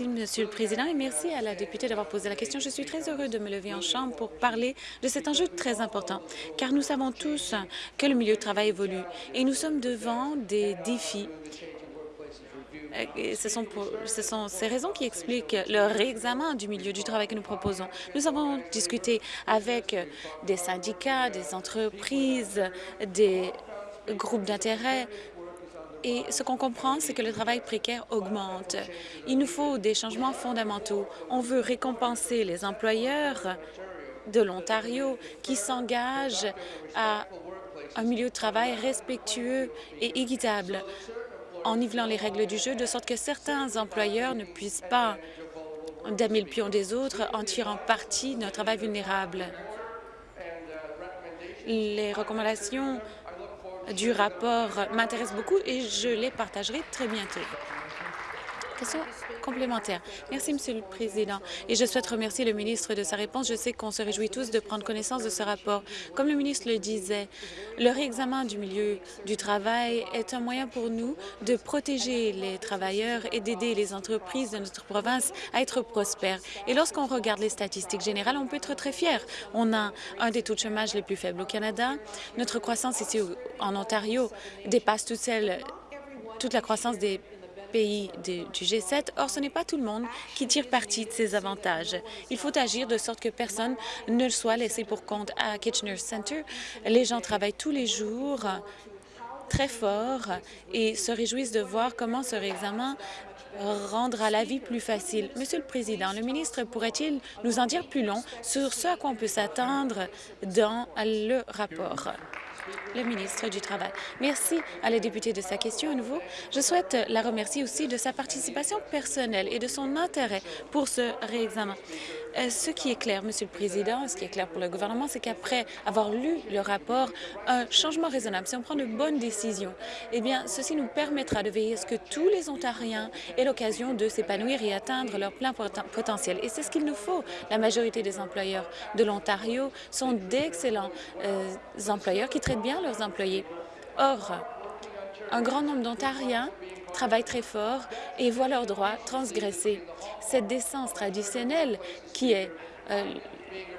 Monsieur le Président, et merci à la députée d'avoir posé la question. Je suis très heureux de me lever en Chambre pour parler de cet enjeu très important, car nous savons tous que le milieu de travail évolue et nous sommes devant des défis et ce sont, ce sont ces raisons qui expliquent le réexamen du milieu du travail que nous proposons. Nous avons discuté avec des syndicats, des entreprises, des groupes d'intérêt, et ce qu'on comprend, c'est que le travail précaire augmente. Il nous faut des changements fondamentaux. On veut récompenser les employeurs de l'Ontario qui s'engagent à un milieu de travail respectueux et équitable en nivelant les règles du jeu, de sorte que certains employeurs ne puissent pas damer le pion des autres en tirant parti d'un travail vulnérable. Les recommandations du rapport m'intéresse beaucoup et je les partagerai très bientôt. Question? Merci, Monsieur le Président. Et je souhaite remercier le ministre de sa réponse. Je sais qu'on se réjouit tous de prendre connaissance de ce rapport. Comme le ministre le disait, le réexamen du milieu du travail est un moyen pour nous de protéger les travailleurs et d'aider les entreprises de notre province à être prospères. Et lorsqu'on regarde les statistiques générales, on peut être très fier. On a un des taux de chômage les plus faibles au Canada. Notre croissance ici en Ontario dépasse toute toute la croissance des pays du G7. Or, ce n'est pas tout le monde qui tire parti de ces avantages. Il faut agir de sorte que personne ne soit laissé pour compte. À Kitchener Center, les gens travaillent tous les jours très fort et se réjouissent de voir comment ce réexamen rendra la vie plus facile. Monsieur le Président, le ministre pourrait-il nous en dire plus long sur ce à quoi on peut s'attendre dans le rapport? Le ministre du Travail. Merci à la députée de sa question à nouveau. Je souhaite la remercier aussi de sa participation personnelle et de son intérêt pour ce réexamen. Euh, ce qui est clair, Monsieur le Président, ce qui est clair pour le gouvernement, c'est qu'après avoir lu le rapport, un changement raisonnable, si on prend de bonnes décisions, eh bien, ceci nous permettra de veiller à ce que tous les Ontariens aient l'occasion de s'épanouir et atteindre leur plein potentiel. Et c'est ce qu'il nous faut. La majorité des employeurs de l'Ontario sont d'excellents euh, employeurs qui traitent bien leurs employés. Or, un grand nombre d'Ontariens travaillent très fort et voient leurs droits transgressés. Cette décence traditionnelle qui est euh,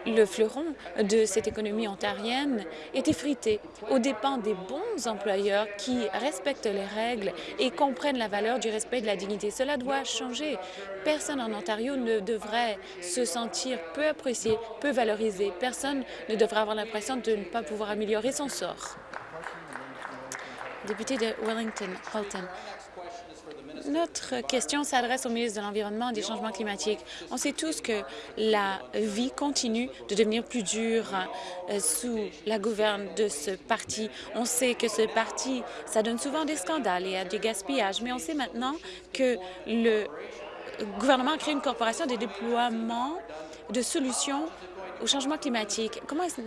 le fleuron de cette économie ontarienne est effritée aux dépens des bons employeurs qui respectent les règles et comprennent la valeur du respect de la dignité. Cela doit changer. Personne en Ontario ne devrait se sentir peu apprécié, peu valorisé. Personne ne devrait avoir l'impression de ne pas pouvoir améliorer son sort. Député de Wellington, Halton. Notre question s'adresse au ministre de l'Environnement et des Changements climatiques. On sait tous que la vie continue de devenir plus dure euh, sous la gouverne de ce parti. On sait que ce parti, ça donne souvent des scandales et a du gaspillage, mais on sait maintenant que le gouvernement a créé une corporation de déploiement de solutions au changement climatique. Comment est-ce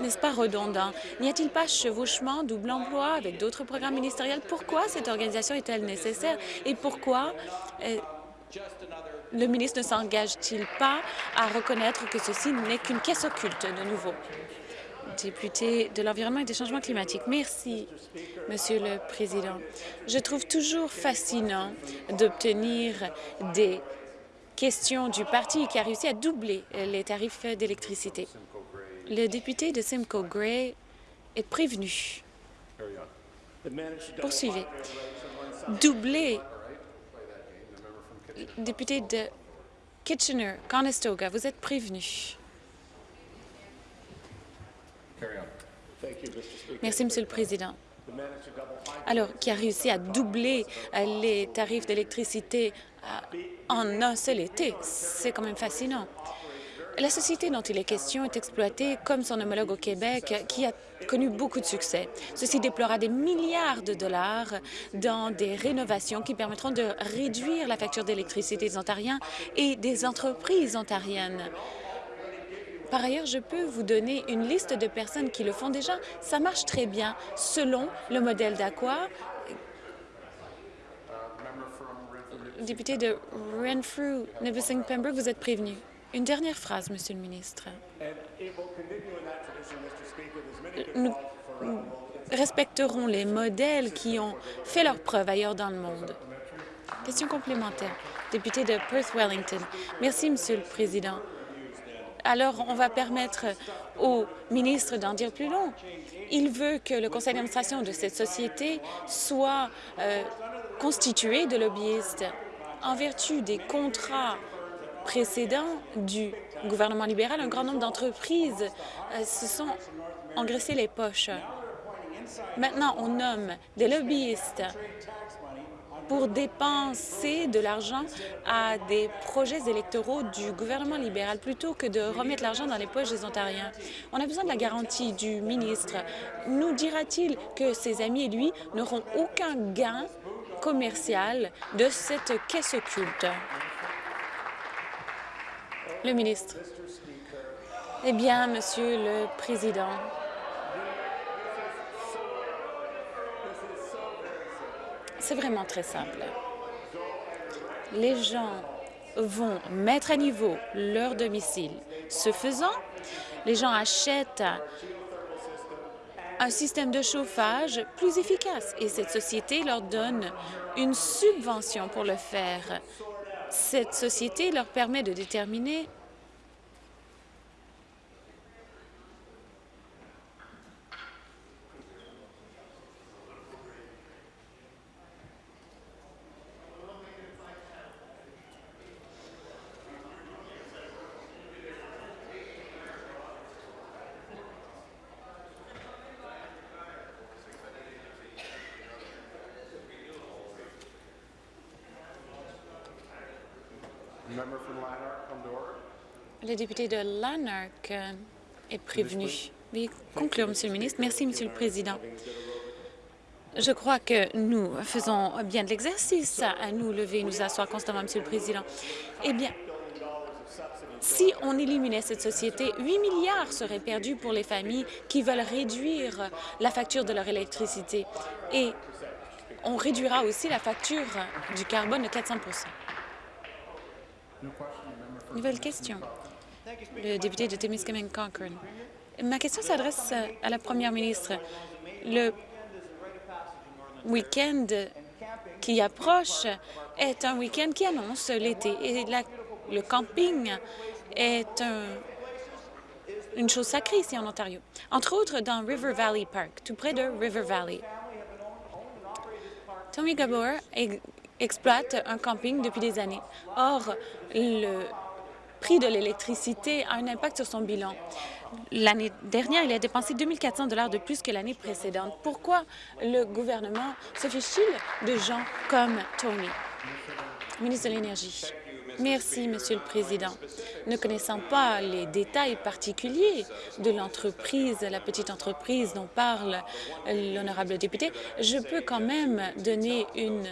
n'est-ce pas redondant? N'y a-t-il pas chevauchement, double emploi avec d'autres programmes ministériels? Pourquoi cette organisation est-elle nécessaire? Et pourquoi euh, le ministre ne s'engage-t-il pas à reconnaître que ceci n'est qu'une caisse occulte de nouveau? Député de l'Environnement et des changements climatiques. Merci, Monsieur le Président. Je trouve toujours fascinant d'obtenir des questions du parti qui a réussi à doubler les tarifs d'électricité. Le député de Simcoe Gray est prévenu. Poursuivez. Doublé. Député de Kitchener, Conestoga, vous êtes prévenu. Merci, Monsieur le Président. Alors, qui a réussi à doubler euh, les tarifs d'électricité euh, en un seul été, c'est quand même fascinant. La société dont il est question est exploitée comme son homologue au Québec, qui a connu beaucoup de succès. Ceci déplorera des milliards de dollars dans des rénovations qui permettront de réduire la facture d'électricité des Ontariens et des entreprises ontariennes. Par ailleurs, je peux vous donner une liste de personnes qui le font déjà. Ça marche très bien selon le modèle d'Aqua. Député de Renfrew, Nipissing Pembroke, vous êtes prévenu. Une dernière phrase, Monsieur le ministre. Nous respecterons les modèles qui ont fait leur preuve ailleurs dans le monde. Question complémentaire. Député de Perth-Wellington. Merci, Monsieur le Président. Alors, on va permettre au ministre d'en dire plus long. Il veut que le conseil d'administration de cette société soit euh, constitué de lobbyistes en vertu des contrats précédent du gouvernement libéral, un grand nombre d'entreprises euh, se sont engraissées les poches. Maintenant, on nomme des lobbyistes pour dépenser de l'argent à des projets électoraux du gouvernement libéral plutôt que de remettre l'argent dans les poches des Ontariens. On a besoin de la garantie du ministre. Nous dira-t-il que ses amis et lui n'auront aucun gain commercial de cette caisse occulte? Le ministre. Eh bien, Monsieur le Président, c'est vraiment très simple. Les gens vont mettre à niveau leur domicile. Ce faisant, les gens achètent un système de chauffage plus efficace et cette société leur donne une subvention pour le faire. Cette société leur permet de déterminer Le député de Lanark est prévenu. Veuillez conclure, Monsieur le ministre. Merci, Monsieur le Président. Je crois que nous faisons bien de l'exercice à nous lever et nous asseoir constamment, Monsieur le Président. Eh bien, si on éliminait cette société, 8 milliards seraient perdus pour les familles qui veulent réduire la facture de leur électricité. Et on réduira aussi la facture du carbone de 400 Nouvelle question. Le député de Timiskaming-Cochrane. Ma question s'adresse à la première ministre. Le week-end qui approche est un week-end qui annonce l'été et le camping est une chose sacrée ici en Ontario. Entre autres, dans River Valley Park, tout près de River Valley. Tommy Gabor exploite un camping depuis des années. Or, le prix de l'électricité a un impact sur son bilan. L'année dernière, il a dépensé 2 400 de plus que l'année précédente. Pourquoi le gouvernement se fiche-t-il de gens comme Tony? Ministre de l'Énergie? Merci, Monsieur le Président. Ne connaissant pas les détails particuliers de l'entreprise, la petite entreprise dont parle l'honorable député, je peux quand même donner une,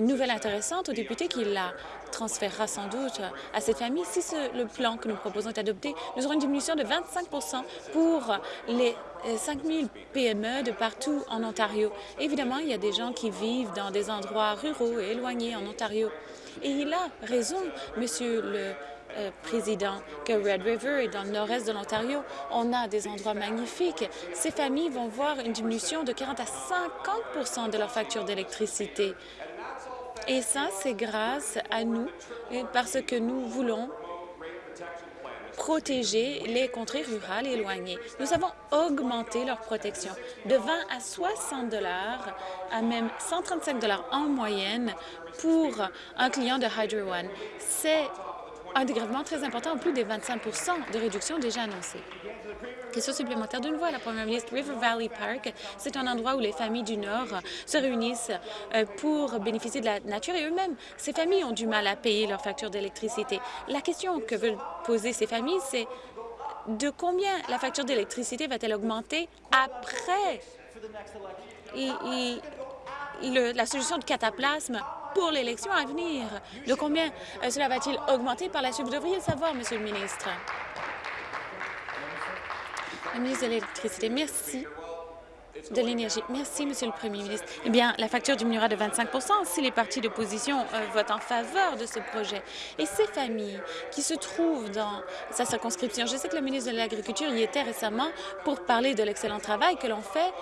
nouvelle intéressante au député qui la transférera sans doute à cette famille. Si le plan que nous proposons est adopté, nous aurons une diminution de 25% pour les 5 000 PME de partout en Ontario. Évidemment, il y a des gens qui vivent dans des endroits ruraux et éloignés en Ontario. Et il a raison, Monsieur le euh, Président, que Red River et dans le nord-est de l'Ontario, on a des endroits magnifiques. Ces familles vont voir une diminution de 40 à 50 de leur facture d'électricité. Et ça, c'est grâce à nous, parce que nous voulons protéger les contrées rurales éloignées. Nous avons augmenté leur protection de 20 à 60 dollars à même 135 dollars en moyenne pour un client de Hydro One. C'est un dégrèvement très important, en plus des 25% de réduction déjà annoncée. Question supplémentaire de nouveau à la première ministre. River Valley Park, c'est un endroit où les familles du Nord se réunissent euh, pour bénéficier de la nature et eux-mêmes, ces familles ont du mal à payer leur facture d'électricité. La question que veulent poser ces familles, c'est de combien la facture d'électricité va-t-elle augmenter après la solution de cataplasme pour l'élection à venir? De combien euh, cela va-t-il augmenter par la suite? Vous devriez le savoir, Monsieur le ministre. La ministre de l'Électricité, merci de l'énergie. Merci, Monsieur le Premier ministre. Eh bien, la facture diminuera de 25% si les partis d'opposition euh, votent en faveur de ce projet. Et ces familles qui se trouvent dans sa circonscription, je sais que le ministre de l'Agriculture y était récemment pour parler de l'excellent travail que l'on fait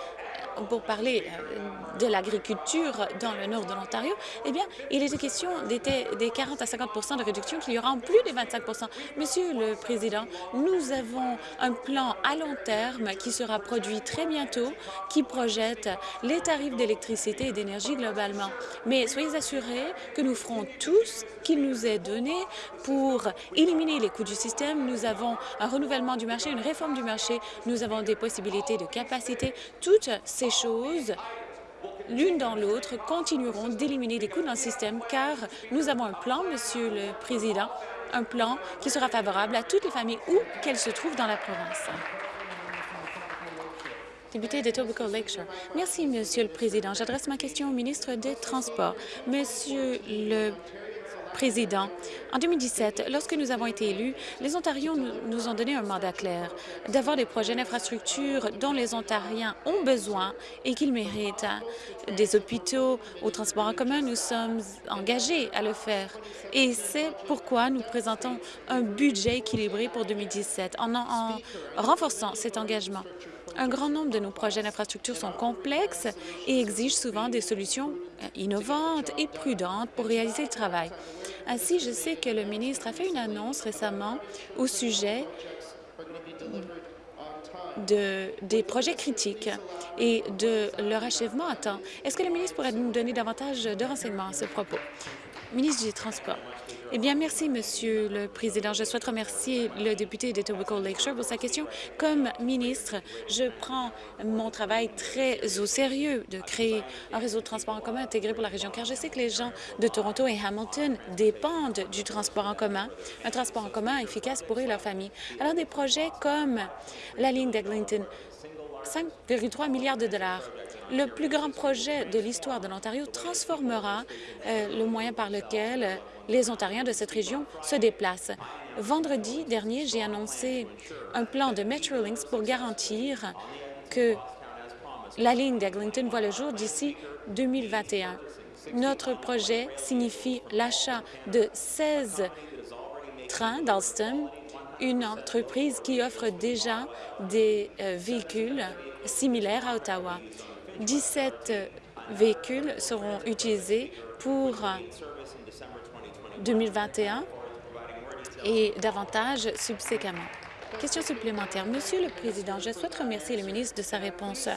pour parler euh, de l'agriculture dans le nord de l'Ontario, eh bien, il était question des, des 40 à 50 de réduction qu'il y aura en plus des 25 Monsieur le Président, nous avons un plan à long terme qui sera produit très bientôt, qui projette les tarifs d'électricité et d'énergie globalement. Mais soyez assurés que nous ferons tout ce qu'il nous est donné pour éliminer les coûts du système. Nous avons un renouvellement du marché, une réforme du marché. Nous avons des possibilités de capacité. Toutes ces choses l'une dans l'autre, continueront d'éliminer des coûts dans le système, car nous avons un plan, Monsieur le Président, un plan qui sera favorable à toutes les familles où qu'elles se trouvent dans la province. Député de Tobacco Lakeshore. Merci, Monsieur le Président. J'adresse ma question au ministre des Transports. Monsieur le En 2017, lorsque nous avons été élus, les Ontariens nous ont donné un mandat clair d'avoir des projets d'infrastructure dont les Ontariens ont besoin et qu'ils méritent. Des hôpitaux, au transport en commun, nous sommes engagés à le faire. Et c'est pourquoi nous présentons un budget équilibré pour 2017 en, en renforçant cet engagement. Un grand nombre de nos projets d'infrastructure sont complexes et exigent souvent des solutions euh, innovantes et prudentes pour réaliser le travail. Ainsi, je sais que le ministre a fait une annonce récemment au sujet de, des projets critiques et de leur achèvement à temps. Est-ce que le ministre pourrait nous donner davantage de renseignements à ce propos? Ministre du Transport. Eh bien, merci, Monsieur le Président. Je souhaite remercier le député de Tobacco Lakeshore pour sa question. Comme ministre, je prends mon travail très au sérieux de créer un réseau de transport en commun intégré pour la région, car je sais que les gens de Toronto et Hamilton dépendent du transport en commun, un transport en commun efficace pour eux et leur famille. Alors, des projets comme la ligne d'Eglinton, 5,3 milliards de dollars. Le plus grand projet de l'histoire de l'Ontario transformera euh, le moyen par lequel les Ontariens de cette région se déplacent. Vendredi dernier, j'ai annoncé un plan de Metrolinx pour garantir que la ligne d'Eglinton voit le jour d'ici 2021. Notre projet signifie l'achat de 16 trains d'Alstom une entreprise qui offre déjà des euh, véhicules similaires à Ottawa. 17 véhicules seront utilisés pour 2021 et davantage subséquemment. Question supplémentaire. Monsieur le Président, je souhaite remercier le ministre de sa réponse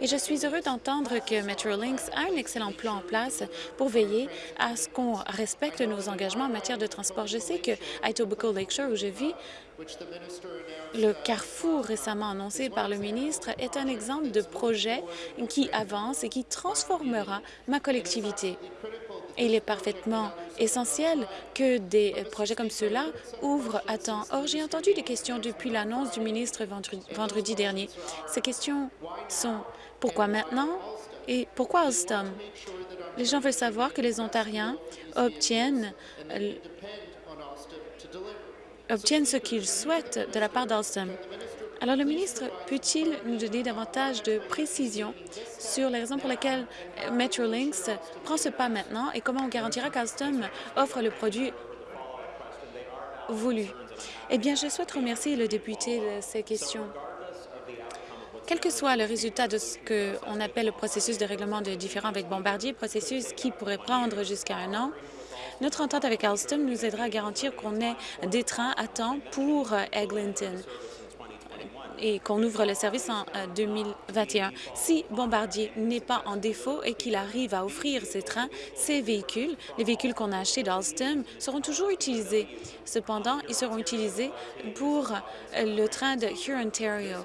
et je suis heureux d'entendre que Metrolinx a un excellent plan en place pour veiller à ce qu'on respecte nos engagements en matière de transport. Je sais que Etobicoke Lakeshore, où je vis, le carrefour récemment annoncé par le ministre est un exemple de projet qui avance et qui transformera ma collectivité. Il est parfaitement essentiel que des projets comme ceux-là ouvrent à temps. Or, j'ai entendu des questions depuis l'annonce du ministre vendredi dernier. Ces questions sont pourquoi maintenant et pourquoi Alstom? Les gens veulent savoir que les Ontariens obtiennent obtiennent ce qu'ils souhaitent de la part d'Alstom. Alors, le ministre peut-il nous donner davantage de précisions sur les raisons pour lesquelles Metrolinx prend ce pas maintenant et comment on garantira qu'Alstom offre le produit voulu? Eh bien, je souhaite remercier le député de ces questions. Quel que soit le résultat de ce qu'on appelle le processus de règlement de différends avec Bombardier, processus qui pourrait prendre jusqu'à un an, notre entente avec Alstom nous aidera à garantir qu'on ait des trains à temps pour Eglinton et qu'on ouvre le service en 2021. Euh, si Bombardier n'est pas en défaut et qu'il arrive à offrir ces trains, ces véhicules, les véhicules qu'on a achetés d'Alstom, seront toujours utilisés. Cependant, ils seront utilisés pour euh, le train de Hurontario.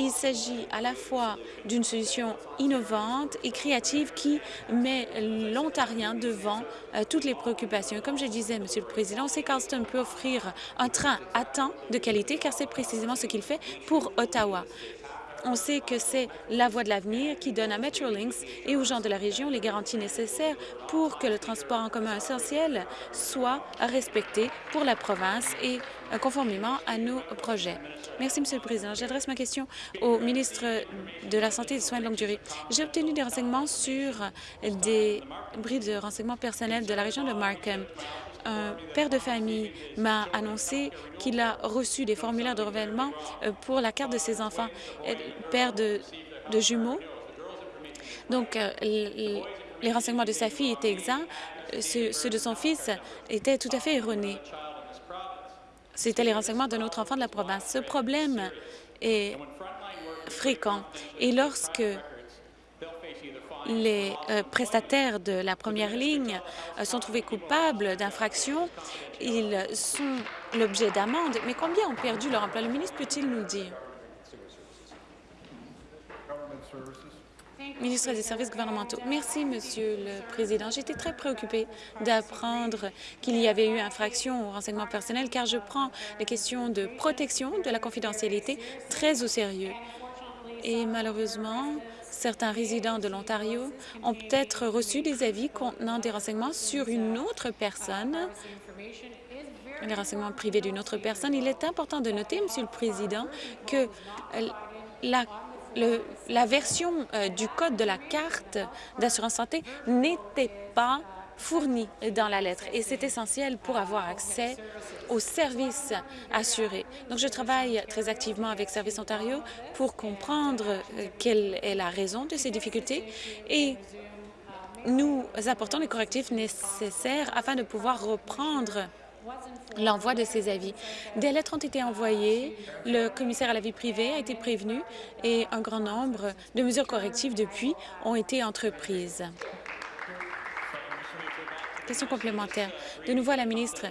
Il s'agit à la fois d'une solution innovante et créative qui met l'Ontarien devant euh, toutes les préoccupations. Comme je disais, Monsieur le Président, c'est qu'Alstom peut offrir un train à temps de qualité, car c'est précisément ce qu'il fait pour Ottawa. On sait que c'est la voie de l'avenir qui donne à Metrolinx et aux gens de la région les garanties nécessaires pour que le transport en commun essentiel soit respecté pour la province et euh, conformément à nos projets. Merci, Monsieur le Président. J'adresse ma question au ministre de la Santé et des Soins de longue durée. J'ai obtenu des renseignements sur des bris de renseignements personnels de la région de Markham un père de famille m'a annoncé qu'il a reçu des formulaires de renouvellement euh, pour la carte de ses enfants, père de, jumeaux. Donc, euh, les renseignements de sa fille étaient exacts, euh, ceux de son fils étaient tout à fait erronés. C'était les renseignements d'un autre enfant de la province. Ce problème est fréquent. Et lorsque les euh, prestataires de la première ligne euh, sont trouvés coupables d'infractions. Ils sont l'objet d'amendes. Mais combien ont perdu leur emploi? Le ministre peut-il nous dire? Ministre des Services gouvernementaux. Merci, Monsieur le Président. J'étais très préoccupée d'apprendre qu'il y avait eu infraction au renseignement personnel, car je prends les questions de protection de la confidentialité très au sérieux. Et malheureusement, Certains résidents de l'Ontario ont peut-être reçu des avis contenant des renseignements sur une autre personne, les renseignements privés d'une autre personne. Il est important de noter, Monsieur le Président, que la version euh, du code de la carte d'assurance santé n'était pas fournis dans la lettre et c'est essentiel pour avoir accès aux services assurés. Donc, je travaille très activement avec Service Ontario pour comprendre euh, quelle est la raison de ces difficultés et nous apportons les correctifs nécessaires afin de pouvoir reprendre l'envoi de ces avis. Des lettres ont été envoyées, le commissaire à la vie privée a été prévenu et un grand nombre de mesures correctives depuis ont été entreprises. Question complémentaire. De nouveau à la ministre,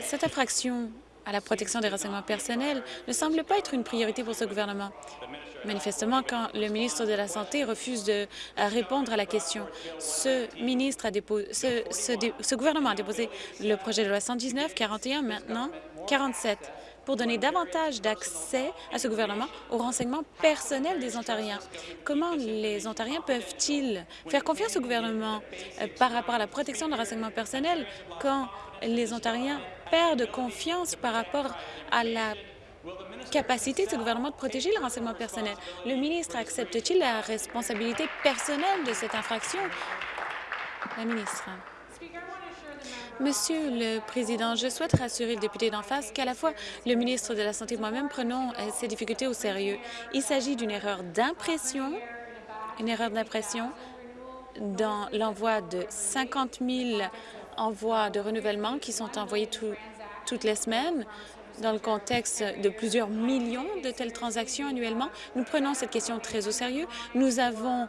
cette infraction à la protection des renseignements personnels ne semble pas être une priorité pour ce gouvernement. Manifestement, quand le ministre de la Santé refuse de répondre à la question, ce, ministre a déposé, ce, ce gouvernement a déposé le projet de loi 119, 41, maintenant 47 pour donner davantage d'accès à ce gouvernement aux renseignements personnels des Ontariens. Comment les Ontariens peuvent-ils faire confiance au gouvernement euh, par rapport à la protection des renseignements personnels quand les Ontariens perdent confiance par rapport à la capacité de ce gouvernement de protéger les renseignements personnels? Le ministre accepte-t-il la responsabilité personnelle de cette infraction? La ministre. Monsieur le Président, je souhaite rassurer le député d'en face qu'à la fois le ministre de la Santé et moi-même prenons euh, ces difficultés au sérieux. Il s'agit d'une erreur d'impression, une erreur d'impression dans l'envoi de 50 000 envois de renouvellement qui sont envoyés toutes les semaines dans le contexte de plusieurs millions de telles transactions annuellement. Nous prenons cette question très au sérieux. Nous avons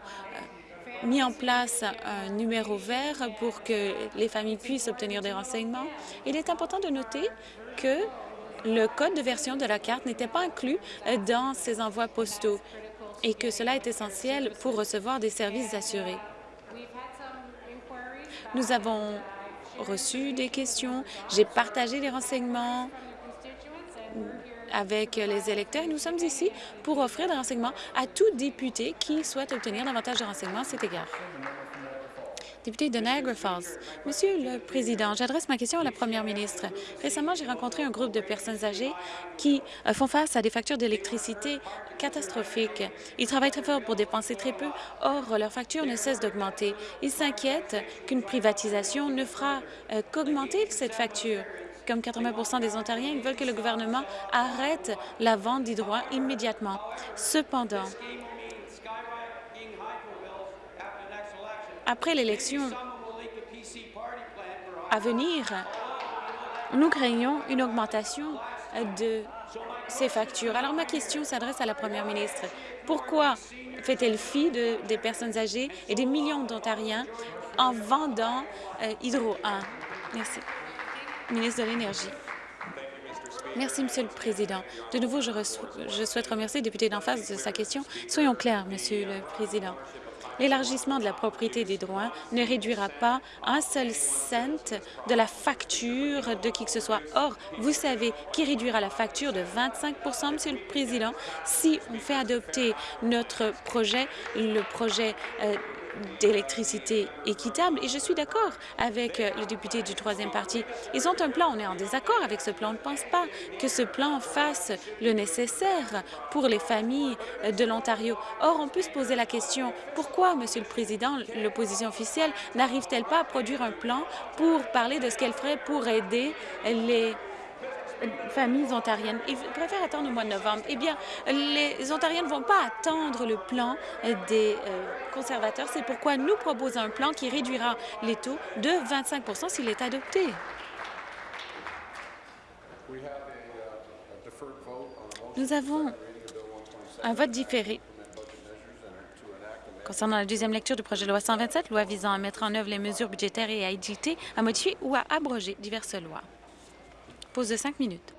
mis en place un numéro vert pour que les familles puissent obtenir des renseignements. Il est important de noter que le code de version de la carte n'était pas inclus dans ces envois postaux et que cela est essentiel pour recevoir des services assurés. Nous avons reçu des questions, j'ai partagé des renseignements avec les électeurs. nous sommes ici pour offrir des renseignements à tout député qui souhaite obtenir davantage de renseignements à cet égard. Député de Niagara Falls. Monsieur le Président, j'adresse ma question à la Première ministre. Récemment, j'ai rencontré un groupe de personnes âgées qui euh, font face à des factures d'électricité catastrophiques. Ils travaillent très fort pour dépenser très peu, or leurs factures ne cessent d'augmenter. Ils s'inquiètent qu'une privatisation ne fera euh, qu'augmenter cette facture comme 80% des Ontariens, ils veulent que le gouvernement arrête la vente d'hydroit immédiatement. Cependant, après l'élection à venir, nous craignons une augmentation de ces factures. Alors, ma question s'adresse à la première ministre. Pourquoi fait-elle fi de, des personnes âgées et des millions d'Ontariens en vendant euh, Hydro 1? Merci ministre de l'Énergie. Merci, Monsieur le Président. De nouveau, je, souhaite remercier le député d'en face de sa question. Soyons clairs, Monsieur le Président. L'élargissement de la propriété des droits ne réduira pas un seul cent de la facture de qui que ce soit. Or, vous savez qui réduira la facture de 25% Monsieur le Président, si on fait adopter notre projet, le projet euh, d'électricité équitable. Et je suis d'accord avec euh, le député du troisième parti. Ils ont un plan, on est en désaccord avec ce plan. On ne pense pas que ce plan fasse le nécessaire pour les familles euh, de l'Ontario. Or, on peut se poser la question, pourquoi, Monsieur le Président, l'opposition officielle n'arrive-t-elle pas à produire un plan pour parler de ce qu'elle ferait pour aider les familles ontariennes. Ils préfèrent attendre au mois de novembre. Eh bien, les Ontariens ne vont pas attendre le plan des euh, conservateurs. C'est pourquoi nous proposons un plan qui réduira les taux de 25% s'il est adopté. Nous avons un vote différé concernant la deuxième lecture du projet de loi 127, loi visant à mettre en œuvre les mesures budgétaires et à éditer, à modifier ou à abroger diverses lois. Pause de cinq minutes.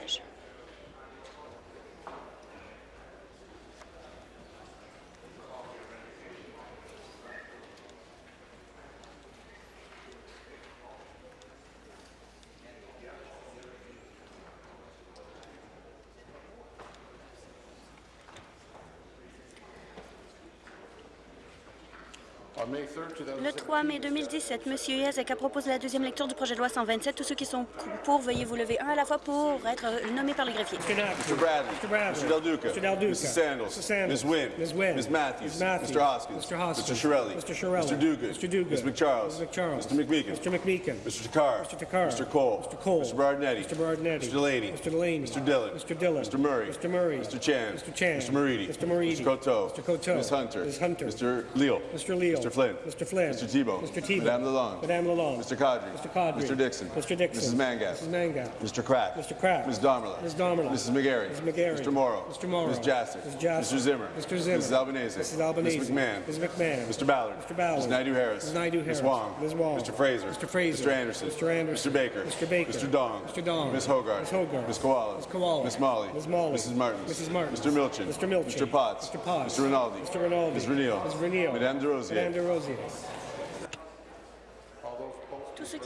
Leur Le 3 mai 2017, M. Yazek a proposé la deuxième lecture du projet de loi 127. Tous ceux qui sont pour, veuillez vous lever un à la fois pour être nommés par le greffier. Mr. Bradley. Mr. Bradley. Mr. Del Duca. Mr. Del Duca. Mrs. Sandals. Ms. Wynn. Ms. Wynn. Ms. Matthews. Ms. Matthews. Mr. Hoskins. Mr. Hoskins. Mr. Shirelli. Mr. Shirelli. Mr. Dugan. Mr. Dugan. Ms. McCharles. Mr. McMeekin. Mr. McMeekin. Mr. Takar. Mr. Takar. Mr. Cole. Mr. Cole. Mr. Bardinetti. Mr. Bardinetti. Mr. Delaney. Mr. Delaney. Mr. Dillon. Mr. Dillon. Mr. Murray. Mr. Murray. Mr. Chan. Mr. Chan. Mr. Moridi. Mr. Moridi. Mr. Coteau. Mr. Coteau. Ms. Hunter. Ms. Hunter. Mr. Leal. Mr. Mr. Flynn. Mr. Flynn. Mr. Tebow. Mr. Tebow. Madame Lalonde. Madame Lalonde. Mr. Kadri. Mr. Kadri. Mr. Dixon. Mr. Dixon. Mrs. Mangat. Mrs. Mangat. Mr. Crack. Mr. Crack. Ms. Domerla. Ms. Domerla. Mrs. McGarry. Ms. McGarry. Mr. Morrow. Mr. Morrow. Ms. Jassic. Ms. Jassic. Mr. Zimmer. Mr. Zimmer. Mrs. Albanese. Mrs. Albanese. Ms. McMahon. Ms. McMahon. Mr. Ballard. Mr. Ballard. Ms. Naidu Harris. Ms. Naidu Harris. Ms. Wong. Ms. Wong. Mr. Fraser. Mr. Fraser. Mr. Anderson. Mr. Anderson. Mr. Baker. Mr. Baker. Mr. Dong. Mr. Dong. Ms. Hogarth. Ms. Hogarth. Ms. Koala. Ms. Koala. Ms. Molly. Ms. Molly. Mrs. Martins. Mrs. Martins. Mr. Milchin. Mr. Milchin. Mr. Potts. Mr. Potts. Mr. Rinaldi. Mr. Rinaldi. Ms. Renil. Ms. Renil. Madame de Rosier. Madame de Rosier.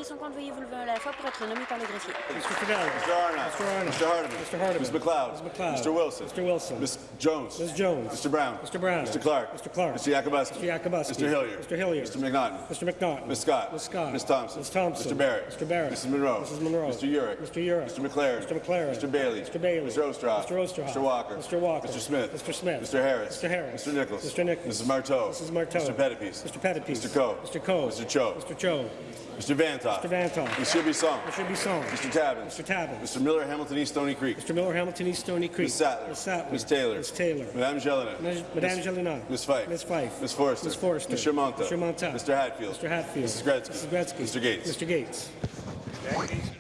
Tous ceux qui sont contre, veuillez vous lever à la fois pour être nommés par le greffier. Mr. Fidelli. Mr. Arnott. Mr. Arnott. Mr. Hardeman. Mr. Hardeman. Ms. McLeod. Ms. McLeod. Mr. Wilson. Mr. Wilson. Ms. Jones. Ms. Jones. Mr. Brown. Mr. Brown. Mr. Clark. Mr. Clark. Mr. Yakubuski. Mr. Yakubuski. Mr. Hilliard. Mr. Hilliard. Mr. McNaughton. Mr. McNaughton. Ms. Scott. Ms. Scott. Ms. Thompson. Ms. Thompson. Mr. Barrett. Mr. Barrett. Mrs. Monroe. Mrs. Monroe. Mr. Urick. Mr. Urick. Mr. McLaren. Mr. McLaren. Mr. Bailey. Mr. Bailey. Mr. Ostroff. Mr. Ostroff. Mr. Walker. Mr. Walker. Mr. Smith. Mr. Smith. Mr. Harris. Mr. Harris. Mr. Nichols. Mr. Nichols. Mrs. Marteau. Mrs. Marteau. Mr. Pettipies. Mr. Pettipies. Mr. Coe. Mr. Coe. Mr. Cho. Mr. Cho. Mr. Vantoff. Mr. Vantoff. Mr. Bisson. Mr. Bisson. Mr. Tabbins. Mr. Tabbins. Mr. Miller, Hamilton East Stony Creek. Mr. Miller, Hamilton East Stony Creek. Ms. Sattler. Ms. Sattler. Ms. Taylor. Ms. Taylor. Madame Jelena. Ms. Madame Jelena. Ms. Fife. Ms. Fife. Ms. Forrester. Ms. Forrester. Mr. Monta. Mr. Monta. Mr. Hatfield. Mr. Hatfield. Mrs. Gretzky. Mrs. Gretzky. Mr. Gates. Mr. Gates.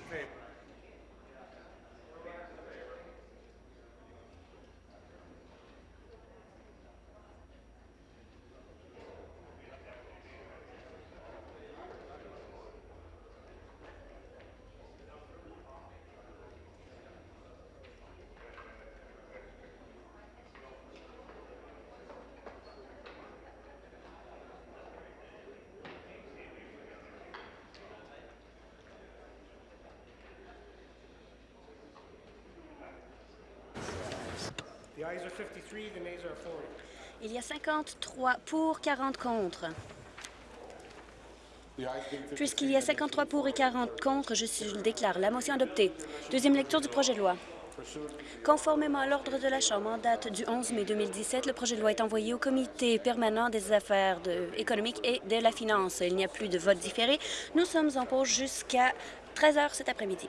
53 pour, 40 contre. The ayes being 53, Puisqu'il y a 53 pour et 40 contre, je, déclare. La motion adoptée. Deuxième lecture du projet de loi. Conformément à l'ordre de la Chambre en date du 11 mai 2017, le projet de loi est envoyé au Comité permanent des affaires économiques et de la finance. Il n'y a plus de vote différé. Nous sommes en pause jusqu'à 13 heures cet après-midi.